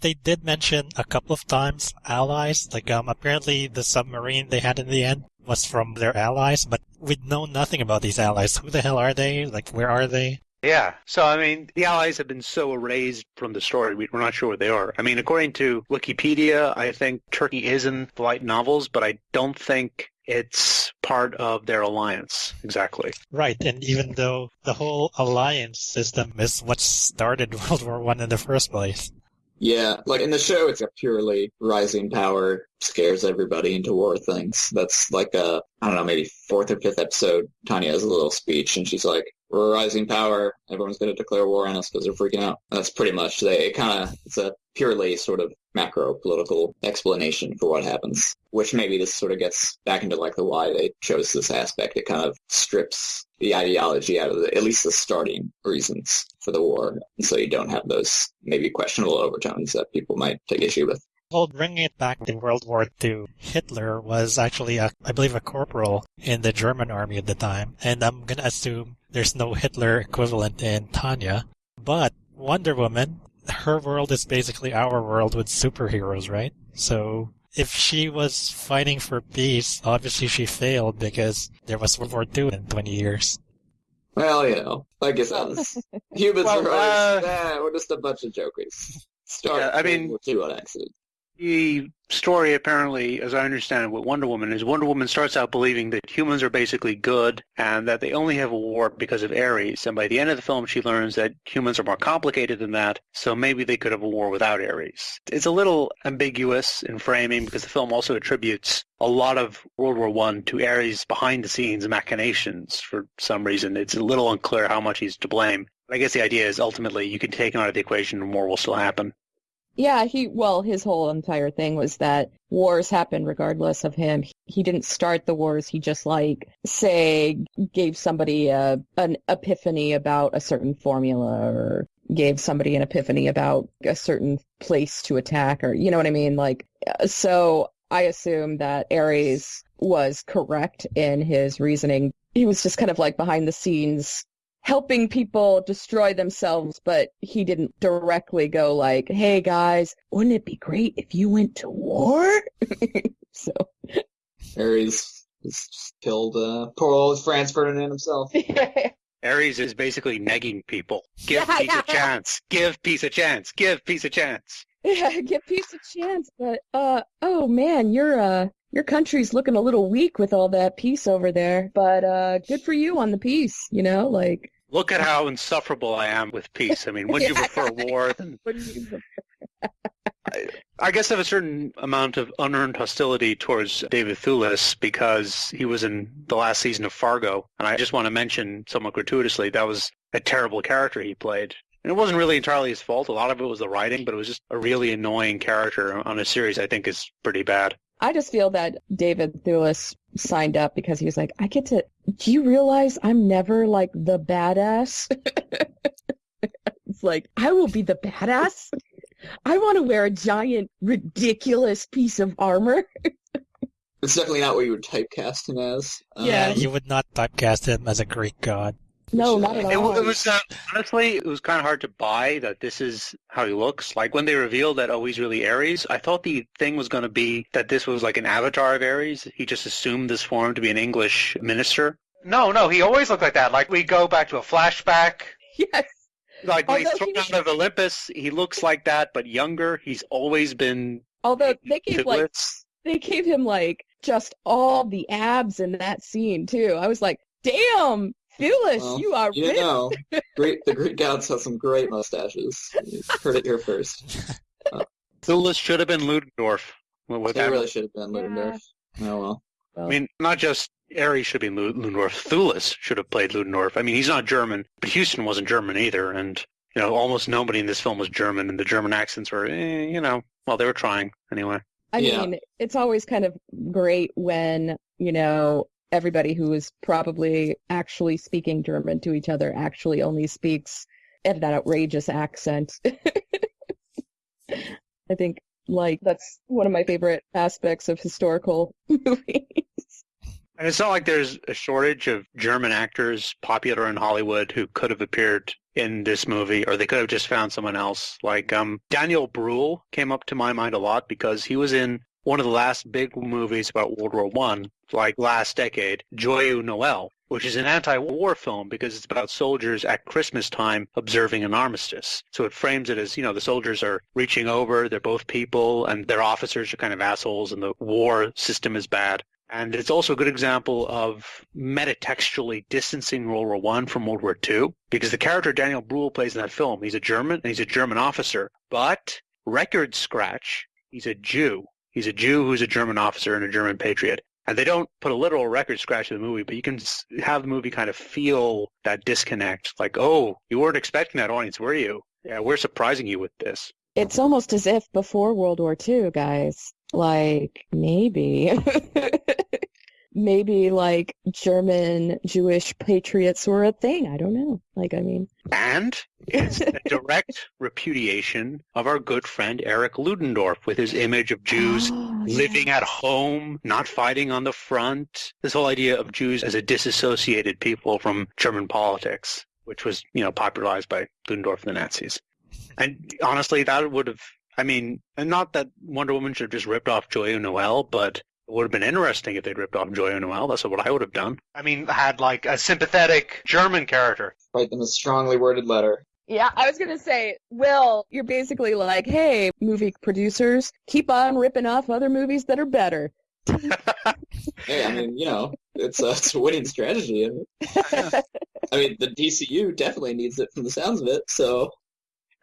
They did mention a couple of times allies. Like, um, apparently the submarine they had in the end was from their allies, but we know nothing about these allies. Who the hell are they? Like, where are they? Yeah. So, I mean, the Allies have been so erased from the story, we- we're not sure what they are. I mean, according to Wikipedia, I think Turkey is in the light novels, but I don't think it's part of their alliance exactly. Right, and even though the whole alliance system is what started World War One in the first place. Yeah, like in the show, it's a purely rising power scares everybody into war things. That's like a, I don't know, maybe fourth or fifth episode. Tanya has a little speech and she's like, we're rising power. Everyone's going to declare war on us because they're freaking out. That's pretty much, they kind of, it's a purely sort of macro political explanation for what happens, which maybe this sort of gets back into like the why they chose this aspect. It kind of strips the ideology out of the, at least the starting reasons for the war. So you don't have those maybe questionable overtones that people might take issue with. Well, bringing it back to World War II, Hitler was actually, a, I believe, a corporal in the German army at the time, and I'm gonna assume there's no Hitler equivalent in Tanya. But Wonder Woman, her world is basically our world with superheroes, right? So if she was fighting for peace, obviously she failed because there was World War II in 20 years. Well, you know, like I said, humans Well, are always, uh, "Nah, we're just a bunch of jokers. Start Yeah, I mean- with you on accident. The story apparently, as I understand it, with Wonder Woman is Wonder Woman starts out believing that humans are basically good and that they only have a war because of Ares. And by the end of the film, she learns that humans are more complicated than that, so maybe they could have a war without Ares. It's a little ambiguous in framing because the film also attributes a lot of World War One to Ares' behind-the-scenes machinations for some reason. It's a little unclear how much he's to blame. But I guess the idea is ultimately you can take him out of the equation and war will still happen. Yeah, he, well, his whole entire thing was that wars happen regardless of him. He didn't start the wars. He just like, say, gave somebody a, an epiphany about a certain formula or gave somebody an epiphany about a certain place to attack or, you know what I mean? Like, so I assume that Ares was correct in his reasoning. He was just kind of like behind the scenes helping people destroy themselves, but he didn't directly go like, "Hey guys, wouldn't it be great if you went to war?" so Ares has just killed uh, poor old Franz Ferdinand himself. Ares is basically negging people. Give Yeah, peace yeah. a chance. Give peace a chance. Give peace a chance. yeah, give peace a chance, but uh, oh man, your uh, your country's looking a little weak with all that peace over there. But uh, good for you on the peace, you know, like. Look at how insufferable I am with peace. I mean, wouldn't you prefer war than What I guess I have a certain amount of unearned hostility towards David Thewlis because he was in the last season of Fargo, and I just want to mention somewhat gratuitously that was a terrible character he played. And it wasn't really entirely his fault. A lot of it was the writing, but it was just a really annoying character on a series I think is pretty bad. I just feel that David Thewlis signed up because he was like, I get to, do you realize I'm never like the badass? it's like, I will be the badass. I want to wear a giant, ridiculous piece of armor. It's definitely not what you would typecast him as. Um, Yeah. You would not typecast him as a Greek god. No, not at all. wa- it was uh, honestly, it was kind of hard to buy that this is how he looks. Like when they revealed that oh he's really Ares, I thought the thing was going to be that this was like an avatar of Ares. He just assumed this form to be an English minister. No, no, he always looked like that. Like we go back to a flashback. yes. Like when he's Although thrown he was- out of Olympus, he looks like that, but younger. He's always been Although they gave like, Tiglis. they gave him like just all the abs in that scene too. I was like, damn, Thewlis, Well, you are You ripped. know, great, the Greek gods have some great mustaches. You heard it here first. Thewlis should have been Ludendorff. With They that really should have been Yeah. Ludendorff. Oh well. I mean, not just Ares should be Lu- Ludendorff. Thewlis should have played Ludendorff. I mean, he's not German, but Huston wasn't German either. And, you know, almost nobody in this film was German, and the German accents were, eh, you know, well, they were trying anyway. I Yeah. mean, it's always kind of great when, you know, everybody who is probably actually speaking German to each other actually only speaks in that outrageous accent. I think, like, that's one of my favorite aspects of historical movies. And it's not like there's a shortage of German actors popular in Hollywood who could have appeared in this movie, or they could have just found someone else. Like um, Daniel Bruhl came up to my mind a lot because he was in one of the last big movies about World War One, like last decade, Joyeux Noel, which is an anti-war film because it's about soldiers at Christmas time observing an armistice. So it frames it as, you know, the soldiers are reaching over, they're both people, and their officers are kind of assholes, and the war system is bad. And it's also a good example of metatextually distancing World War One from World War Two, because the character Daniel Bruhl plays in that film, he's a German and he's a German officer, but record scratch, he's a Jew. He's a Jew who's a German officer and a German patriot. And they don't put a literal record scratch in the movie, but you can have the movie kind of feel that disconnect. Like, oh, you weren't expecting that audience, were you? Yeah, we're surprising you with this. It's almost as if before World War II, guys, like maybe maybe like German Jewish patriots were a thing. I don't know. Like, I mean, and it's a direct repudiation of our good friend Erich Ludendorff with his image of Jews oh, living yeah. at home, not fighting on the front. This whole idea of Jews as a disassociated people from German politics, which was, you know, popularized by Ludendorff and the Nazis. And honestly, that would have I mean, and not that Wonder Woman should have just ripped off Joyeux Noel, but it would have been interesting if they'd ripped off Joyeux Noel. That's what I would have done. I mean, had like a sympathetic German character. Write them a strongly worded letter. Yeah, I was gonna say, Will, you're basically like, hey, movie producers, keep on ripping off other movies that are better. Hey, I mean, you know, it's a, it's a winning strategy. I mean, I mean, the DCU definitely needs it from the sounds of it. So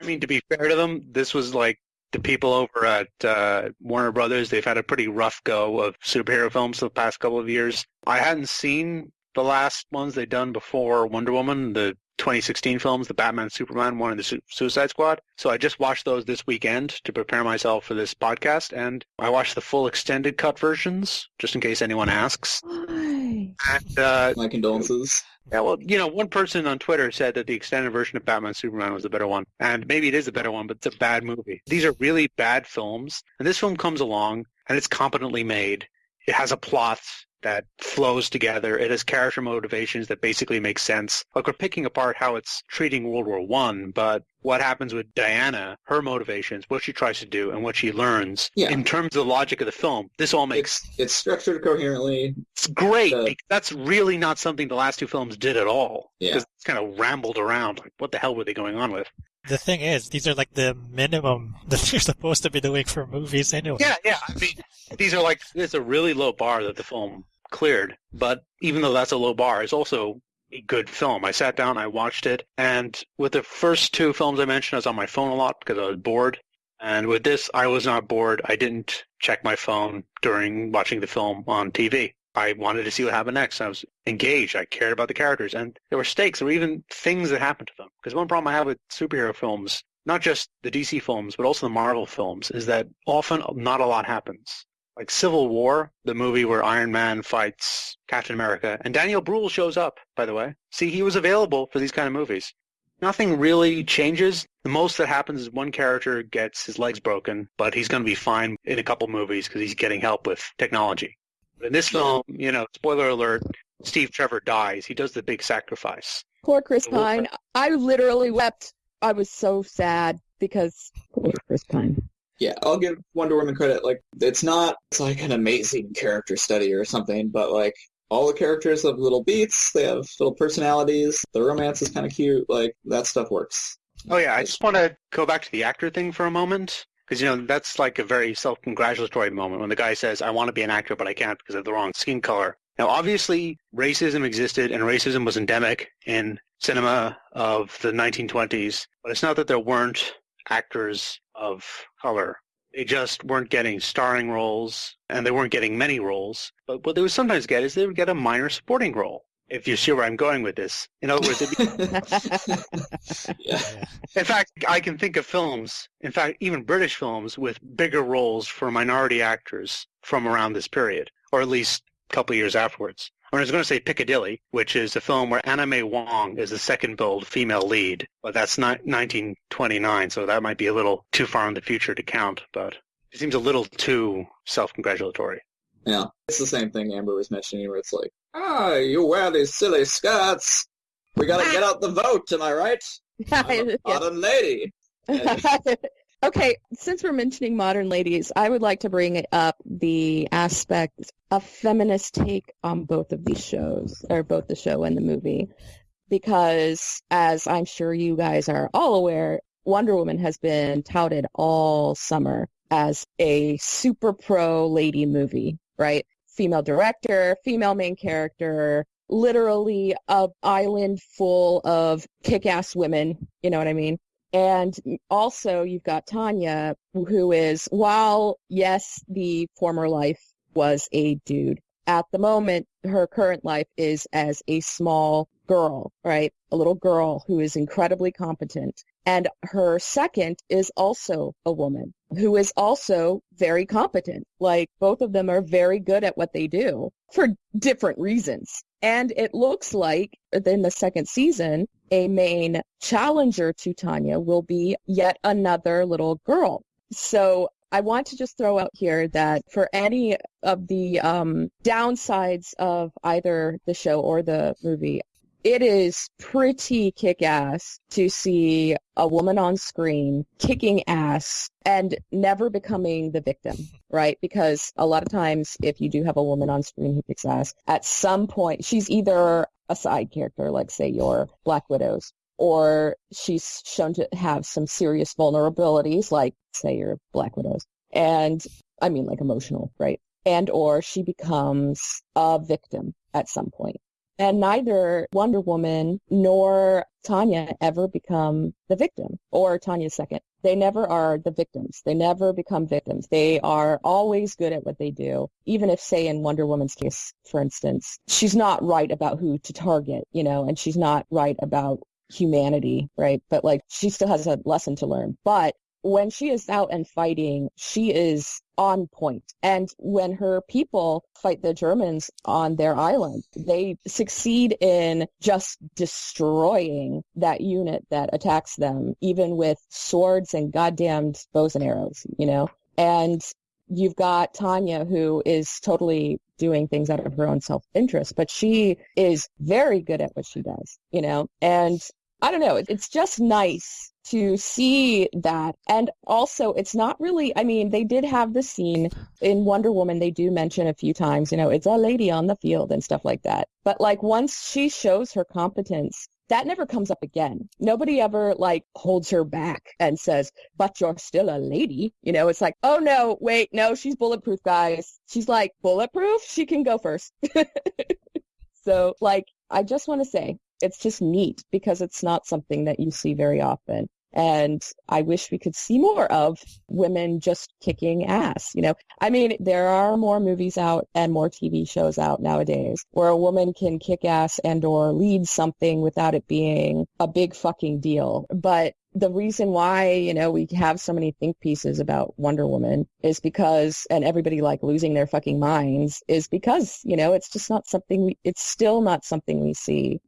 I mean, to be fair to them, this was like the people over at uh, Warner Brothers. They've had a pretty rough go of superhero films the past couple of years. I hadn't seen the last ones they'd done before Wonder Woman, the 2016 films, the Batman, Superman one, and the Su- Suicide Squad. So I just watched those this weekend to prepare myself for this podcast, and I watched the full extended cut versions, just in case anyone asks. Why? And uh, my condolences. yeah, well, you know, one person on Twitter said that the extended version of Batman Superman was the better one. And maybe it is a better one, but it's a bad movie. These are really bad films. And this film comes along and it's competently made. It has a plot that flows together. It has character motivations that basically make sense. Like we're picking apart how it's treating World War One, but what happens with Diana, her motivations, what she tries to do, and what she learns. Yeah. In terms of the logic of the film, this all makes It's it's structured coherently. it's great. Uh, that's really not something the last two films did at all. Yeah. Because it's kind of rambled around. Like, what the hell were they going on with? The thing is, these are like the minimum that you're supposed to be doing for movies anyway. Yeah, yeah. I mean, these are like it's a really low bar that the film cleared. But even though that's a low bar, it's also a good film. I sat down, I watched it, and with the first two films I mentioned, I was on my phone a lot because I was bored. And with this, I was not bored. I didn't check my phone during watching the film on TV. I wanted to see what happened next. I was engaged. I cared about the characters, and there were stakes. There were even things that happened to them. Because one problem I have with superhero films, not just the DC films, but also the Marvel films, is that often not a lot happens. Like Civil War, the movie where Iron Man fights Captain America, and Daniel Bruhl shows up, by the way. See, he was available for these kind of movies. Nothing really changes. The most that happens is one character gets his legs broken, but he's going to be fine in a couple movies because he's getting help with technology. But in this film, you know, spoiler alert, Steve Trevor dies. He does the big sacrifice. Poor Chris Pine. I literally wept. I was so sad because poor Chris Pine. Yeah, I'll give Wonder Woman credit. Like, it's not it's like an amazing character study or something, but like all the characters have little beats. They have little personalities. The romance is kind of cute. Like that stuff works. Oh yeah, I just want to go back to the actor thing for a moment because you know that's like a very self-congratulatory moment when the guy says, "I want to be an actor, but I can't because have the wrong skin color." Now, obviously, racism existed and racism was endemic in cinema of the 1920s, but it's not that there weren't actors of color. They just weren't getting starring roles, and they weren't getting many roles. But what they would sometimes get is they would get a minor supporting role. If you see where I'm going with this, in other words, it'd be yeah. Yeah. In fact, I can think of films, in fact, even British films, with bigger roles for minority actors from around this period, or at least a couple of years afterwards. I was going to say Piccadilly, which is a film where Anna May Wong is the second billed female lead, but that's not 1929, so that might be a little too far in the future to count, but it seems a little too self-congratulatory. Yeah, it's the same thing Amber was mentioning, where it's like, ah, you wear these silly skirts. We gotta get out the vote. Am I right? Modern, modern lady. okay, since we're mentioning modern ladies, I would like to bring up the aspect of feminist take on both of these shows, or both the show and the movie, because as I'm sure you guys are all aware, Wonder Woman has been touted all summer as a super pro lady movie, right? Female director, female main character, literally a island full of kick-ass women, you know what I mean? And also you've got Tanya, who is, while yes, the former life was a dude, at the moment, her current life is as a small girl, right? A little girl who is incredibly competent. And her second is also a woman who is also very competent. Like both of them are very good at what they do for different reasons. And it looks like in the second season, a main challenger to Tanya will be yet another little girl. So I want to just throw out here that for any of the um, downsides of either the show or the movie, it is pretty kick-ass to see a woman on screen kicking ass and never becoming the victim, right? Because a lot of times if you do have a woman on screen who kicks ass, at some point she's either a side character, like say your Black Widows, or she's shown to have some serious vulnerabilities, like say your Black Widows, and I mean like emotional, right? And or she becomes a victim at some point. And neither Wonder Woman nor Tanya ever become the victim or Tanya's second. They never are the victims. They never become victims. They are always good at what they do. Even if, say, in Wonder Woman's case, for instance, she's not right about who to target, you know, and she's not right about humanity, right? But like she still has a lesson to learn. But when she is out and fighting, she is on point. And when her people fight the Germans on their island, they succeed in just destroying that unit that attacks them, even with swords and goddamned bows and arrows, you know? And you've got Tanya who is totally doing things out of her own self-interest, but she is very good at what she does, you know? And I don't know, it's just nice to see that. And also, it's not really, I mean, they did have the scene in Wonder Woman, they do mention a few times, you know, it's a lady on the field and stuff like that. But like once she shows her competence, that never comes up again. Nobody ever like holds her back and says, but you're still a lady. You know, it's like, oh no, wait, no, she's bulletproof, guys. She's like, bulletproof? She can go first. so like, I just want to say, it's just neat because it's not something that you see very often. And I wish we could see more of women just kicking ass. You know, I mean, there are more movies out and more TV shows out nowadays where a woman can kick ass and or lead something without it being a big fucking deal. But the reason why, you know, we have so many think pieces about Wonder Woman is because, and everybody like losing their fucking minds is because, you know, it's just not something we, it's still not something we see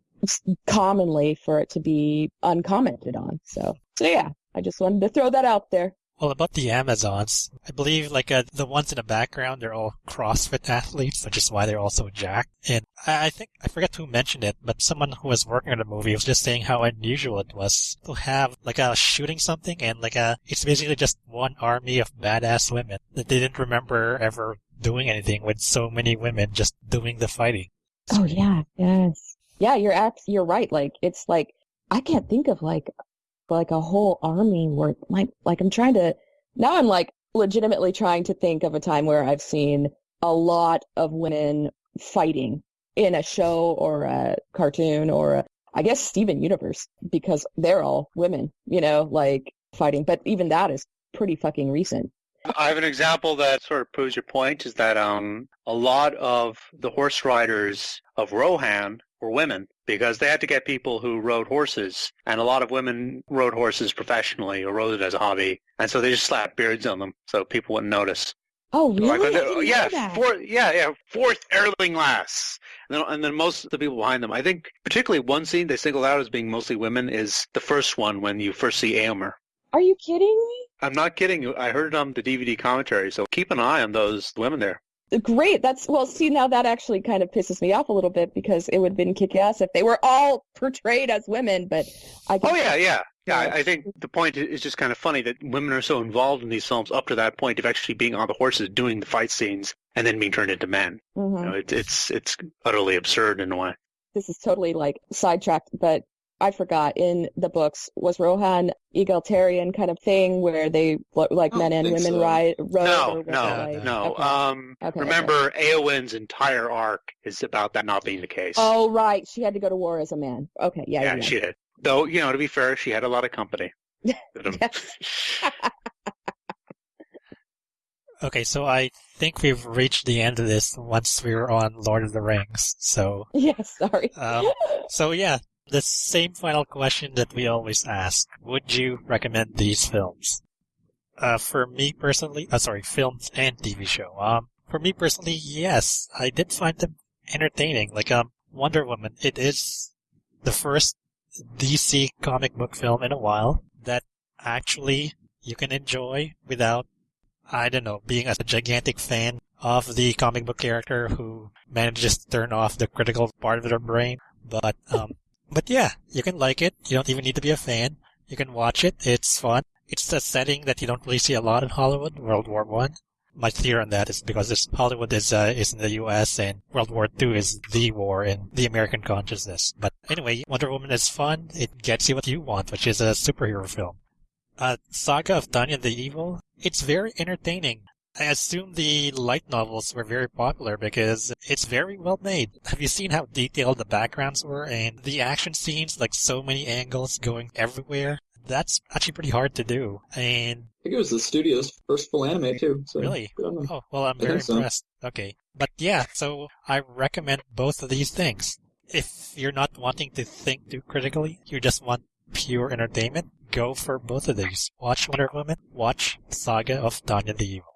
commonly for it to be uncommented on. So, so yeah, I just wanted to throw that out there. Well, about the Amazons, I believe like uh, the ones in the background, they're all CrossFit athletes, which is why they're also jacked. And I, I think I forget who mentioned it, but someone who was working on the movie was just saying how unusual it was to have like a shooting something and like a it's basically just one army of badass women that they didn't remember ever doing anything with so many women just doing the fighting. Oh yeah, yes yeah, you're abs- you're right. Like it's like I can't think of like like a whole army where like like I'm trying to now I'm like legitimately trying to think of a time where I've seen a lot of women fighting in a show or a cartoon or a, I guess Steven Universe because they're all women, you know, like fighting. But even that is pretty fucking recent. I have an example that sort of proves your point is that um, a lot of the horse riders of Rohan were women because they had to get people who rode horses, and a lot of women rode horses professionally or rode it as a hobby, and so they just slapped beards on them so people wouldn't notice. Oh, really? Like, yeah, four, yeah, yeah, forth Eorlingas. And then, and then most of the people behind them. I think particularly one scene they single out as being mostly women is the first one when you first see Éomer. Are you kidding me? I'm not kidding. I heard it on the DVD commentary, so keep an eye on those women there. Great. That's well. See, now that actually kind of pisses me off a little bit because it would have been kick-ass if they were all portrayed as women. But I. Oh yeah, yeah, yeah. I, I think the point is just kind of funny that women are so involved in these films up to that point of actually being on the horses, doing the fight scenes, and then being turned into men. Mhm. You know, it, it's it's utterly absurd in a way. This is totally like sidetracked, but I forgot in the books was Rohan egalitarian kind of thing where they like men and women so. ride rode No, or was it no, like- no. okay. Um, Okay, remember, Eowyn's entire arc is about that not being the case. Oh right, she had to go to war as a man. Okay, yeah, yeah. yeah, yeah. she did. Though, you know, to be fair, she had a lot of company. with 'em. Okay, so I think we've reached the end of this once we were on Lord of the Rings. So, Yes, sorry. um, so yeah, the same final question that we always ask: Would you recommend these films? Uh, for me personally, uh, sorry, films and TV show. Um, for me personally, yes, I did find them entertaining. Like, um, Wonder Woman, it is the first DC comic book film in a while that actually you can enjoy without, I don't know, being a gigantic fan of the comic book character who manages to turn off the critical part of their brain. But, um, but yeah, you can like it. You don't even need to be a fan. You can watch it. It's fun. It's a setting that you don't really see a lot in Hollywood, World War One. My theory on that is because this Hollywood is uh, is in the U.S. and World War II is the war in the American consciousness. But anyway, Wonder Woman is fun. It gets you what you want, which is a superhero film. Uh, Saga of Tanya the Evil. It's very entertaining. I assume the light novels were very popular because it's very well made. Have you seen how detailed the backgrounds were and the action scenes, like so many angles going everywhere? That's actually pretty hard to do. And I think it was the studio's first full anime too. So Really? good on them. Oh, well, I'm I very think so. impressed. Okay. But yeah, so I recommend both of these things. If you're not wanting to think too critically, you just want pure entertainment, go for both of these. Watch Wonder Woman, watch Saga of Tanya the Evil.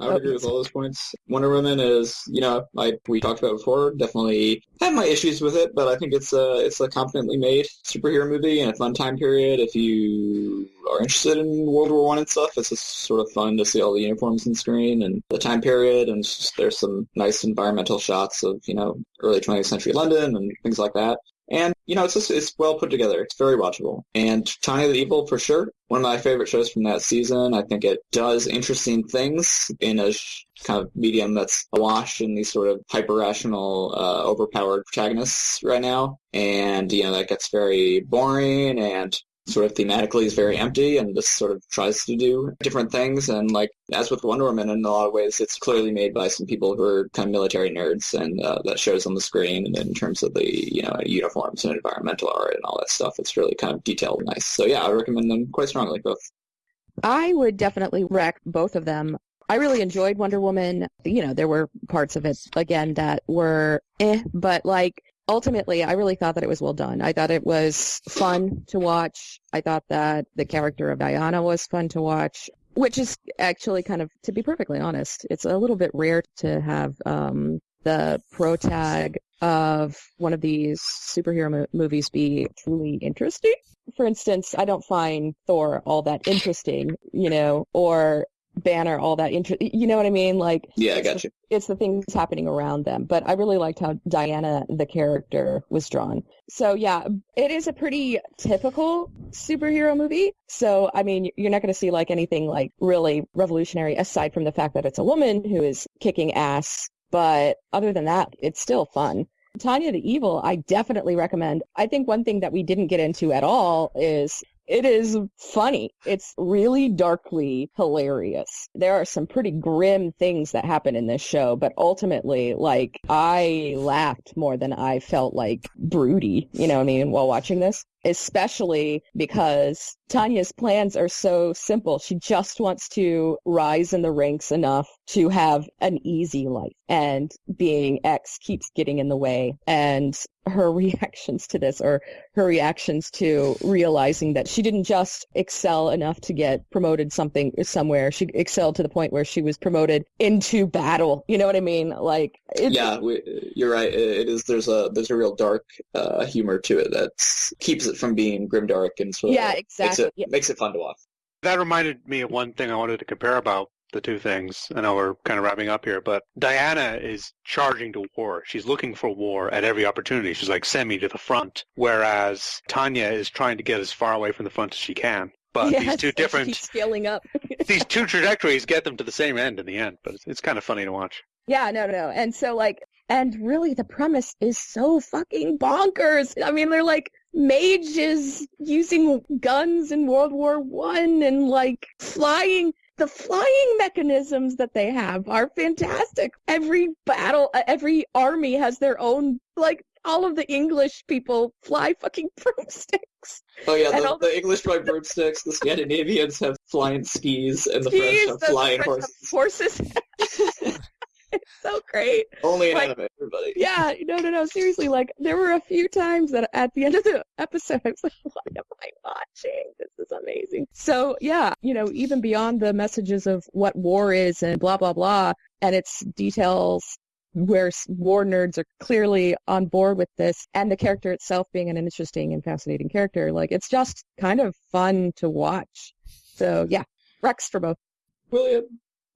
I would agree with all those points. Wonder Woman is, you know, like we talked about before, definitely have my issues with it, but I think it's a it's a competently made superhero movie and a fun time period. If you are interested in World War One and stuff, it's just sort of fun to see all the uniforms on screen and the time period, and just, there's some nice environmental shots of you know early 20th century London and things like that. And you know, it's just it's well put together. It's very watchable. And Tanya the Evil for sure, one of my favorite shows from that season. I think it does interesting things in a kind of medium that's awash in these sort of hyper rational, uh, overpowered protagonists right now. And you know, that gets very boring and sort of thematically is very empty and just sort of tries to do different things. And like, as with Wonder Woman, in a lot of ways, it's clearly made by some people who are kind of military nerds and uh, that shows on the screen. And in terms of the, you know, uniforms and environmental art and all that stuff, it's really kind of detailed and nice. So yeah, I recommend them quite strongly, both. I would definitely rec both of them. I really enjoyed Wonder Woman. You know, there were parts of it again that were eh, but like ultimately I really thought that it was well done. I thought it was fun to watch. I thought that the character of Diana was fun to watch, which is actually kind of to be perfectly honest, it's a little bit rare to have um the protag of one of these superhero mo- movies be truly interesting. For instance, I don't find Thor all that interesting, you know, or Banner all that interest. You know what I mean? Like, Yeah, I got the- you. It's the things happening around them. But I really liked how Diana, the character, was drawn. So yeah, it is a pretty typical superhero movie. So I mean, you're not going to see like anything like really revolutionary aside from the fact that it's a woman who is kicking ass. But other than that, it's still fun. Tanya the Evil, I definitely recommend. I think one thing that we didn't get into at all is it is funny. It's really darkly hilarious. There are some pretty grim things that happen in this show, but ultimately, like, I laughed more than I felt like broody, you know what I mean, while watching this. Especially because Tanya's plans are so simple. She just wants to rise in the ranks enough to have an easy life. And Being X keeps getting in the way. And her reactions to this or her reactions to realizing that she didn't just excel enough to get promoted something somewhere. She excelled to the point where she was promoted into battle. You know what I mean? Like, yeah, we, you're right. It is. There's a there's a real dark uh, humor to it that keeps it from being grimdark and sort of Yeah, makes exactly. it Yeah. makes it fun to watch. That reminded me of one thing I wanted to compare about the two things. I know we're kind of wrapping up here, but Diana is charging to war. She's looking for war at every opportunity. She's like, send me to the front. Whereas Tanya is trying to get as far away from the front as she can. But Yes, these two different, keeps scaling up. these two trajectories get them to the same end in the end. But it's, it's kind of funny to watch. Yeah, no, no, no. And so like, and really the premise is so fucking bonkers. I mean, they're like mages using guns in World War One and like flying. The flying mechanisms that they have are fantastic. Every battle, uh, every army has their own, like, all of the English people fly fucking broomsticks. Oh yeah, And the, the English ride broomsticks, the Scandinavians have flying skis, and the French have the flying French horses. have horses. it's so great. Only in Like- anime, everybody. Yeah, no, no, no. Seriously, like there were a few times that at the end of the episode, I was like, "What am I watching? This is amazing." So yeah, you know, even beyond the messages of what war is and blah blah blah, and its details, where war nerds are clearly on board with this, and the character itself being an interesting and fascinating character, like it's just kind of fun to watch. So yeah, Rex for both. William.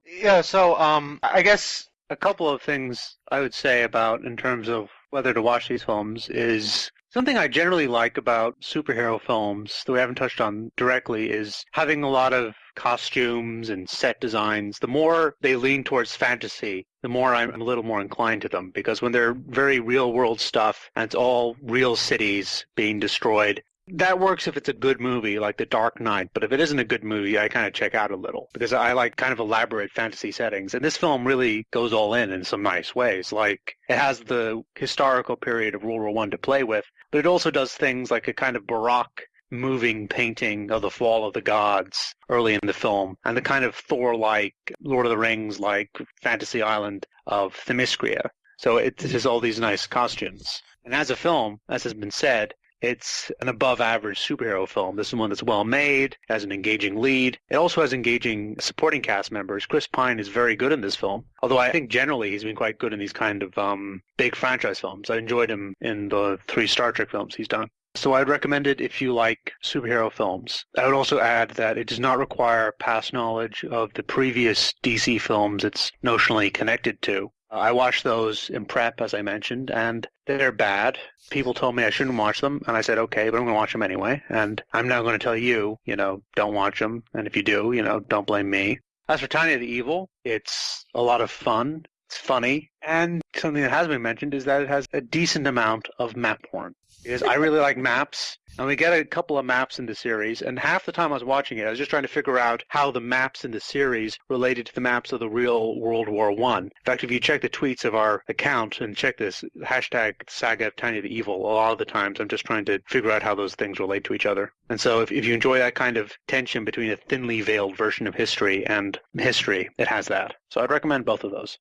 Yeah, so um, I guess a couple of things I would say about in terms of whether to watch these films is something I generally like about superhero films that we haven't touched on directly is having a lot of costumes and set designs. The more they lean towards fantasy, the more I'm a little more inclined to them because when they're very real world stuff and it's all real cities being destroyed, that works if it's a good movie like The Dark Knight, but if it isn't a good movie, I kind of check out a little because I like kind of elaborate fantasy settings. And this film really goes all in in some nice ways. Like it has the historical period of World War One to play with, but it also does things like a kind of baroque moving painting of the fall of the gods early in the film and the kind of Thor-like, Lord of the Rings-like fantasy island of Themyscira. So it has all these nice costumes. And as a film, as has been said, it's an above average superhero film. This is one that's well made, has an engaging lead. It also has engaging supporting cast members. Chris Pine is very good in this film, although I think generally he's been quite good in these kind of um, big franchise films. I enjoyed him in the three Star Trek films he's done. So I'd recommend it if you like superhero films. I would also add that it does not require past knowledge of the previous DC films it's notionally connected to. I watched those in prep, as I mentioned, and they're bad. People told me I shouldn't watch them, and I said, okay, but I'm going to watch them anyway. And I'm now going to tell you, you know, don't watch them. And if you do, you know, don't blame me. As for Tanya the Evil, it's a lot of fun. It's funny. And something that has been mentioned is that it has a decent amount of map porn. Because I really like maps, and we get a couple of maps in the series, and half the time I was watching it, I was just trying to figure out how the maps in the series related to the maps of the real World War One. In fact, if you check the tweets of our account and check this hashtag Saga of Tanya the Evil, a lot of the times I'm just trying to figure out how those things relate to each other. And so if, if you enjoy that kind of tension between a thinly veiled version of history and history, it has that. So I'd recommend both of those.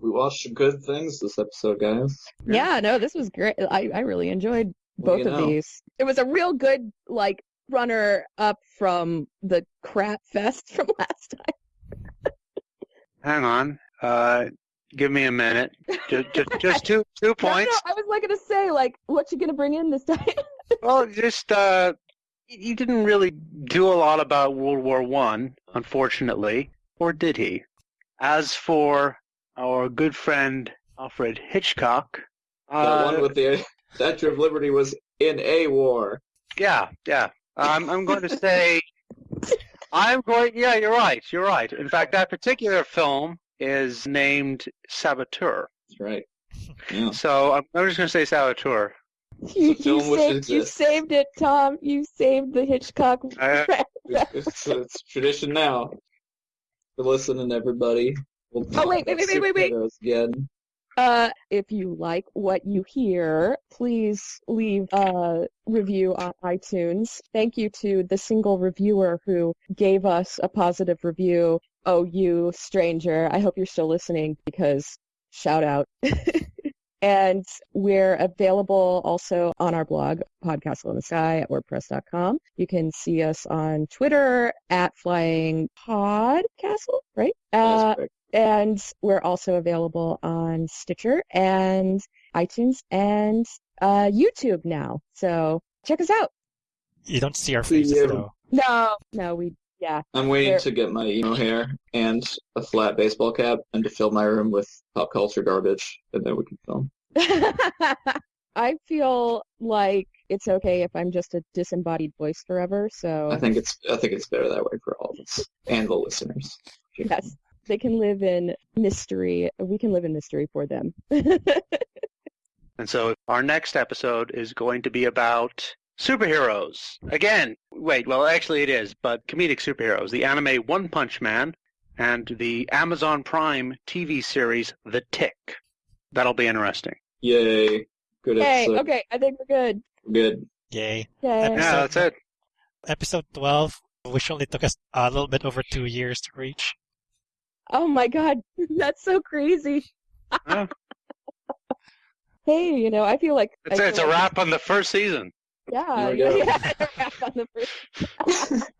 We watched some good things this episode, guys. Yeah, no, this was great. I, I really enjoyed both you of know. these. It was a real good like runner up from the crap fest from last time. Hang on. Uh, give me a minute. Just, just, just two two No, no, points. I was like gonna say like, what you gonna bring in this time? Well, just uh, he didn't really do a lot about World War One, unfortunately, or did he? As for our good friend Alfred Hitchcock, That uh, one with the Statue of Liberty was in a war. yeah, yeah. I'm I'm going to say, I'm going. Yeah, you're right. You're right. In fact, that particular film is named Saboteur. That's right. Yeah. So I'm, I'm just going to say Saboteur. you, you saved you saved it, Tom. You saved the Hitchcock. Uh, It's, it's, it's tradition now. For listening, everybody. We'll Oh, wait, wait, wait, wait, wait, wait. Again. Uh, if you like what you hear, please leave a review on iTunes. Thank you to the single reviewer who gave us a positive review. Oh, you stranger. I hope you're still listening because shout out. and we're available also on our blog, Podcastle in the Sky at WordPress.com. You can see us on Twitter at Flying Podcastle, right? Uh. And we're also available on Stitcher and iTunes and uh, YouTube now. So check us out. You don't see our faces you. though. No, no, we Yeah. I'm waiting There- to get my emo hair and a flat baseball cap and to fill my room with pop culture garbage, and then we can film. I feel like it's okay if I'm just a disembodied voice forever. So I think it's I think it's better that way for all of us and the listeners. yes, they can live in mystery. We can live in mystery for them. And so our next episode is going to be about superheroes. Again, wait, well, actually it is, but comedic superheroes. The anime One Punch Man and the Amazon Prime TV series The Tick. That'll be interesting. Yay! Good hey, episode. okay, I think we're good. Good. Yay. Yay. Yeah, that's it. Episode 12, which only took us a little bit over two years to reach. Oh my god, that's so crazy. Yeah. Hey, you know, I feel like It's, I it's a feel wrap on the first season. Yeah, There we go. yeah, wrap on the first.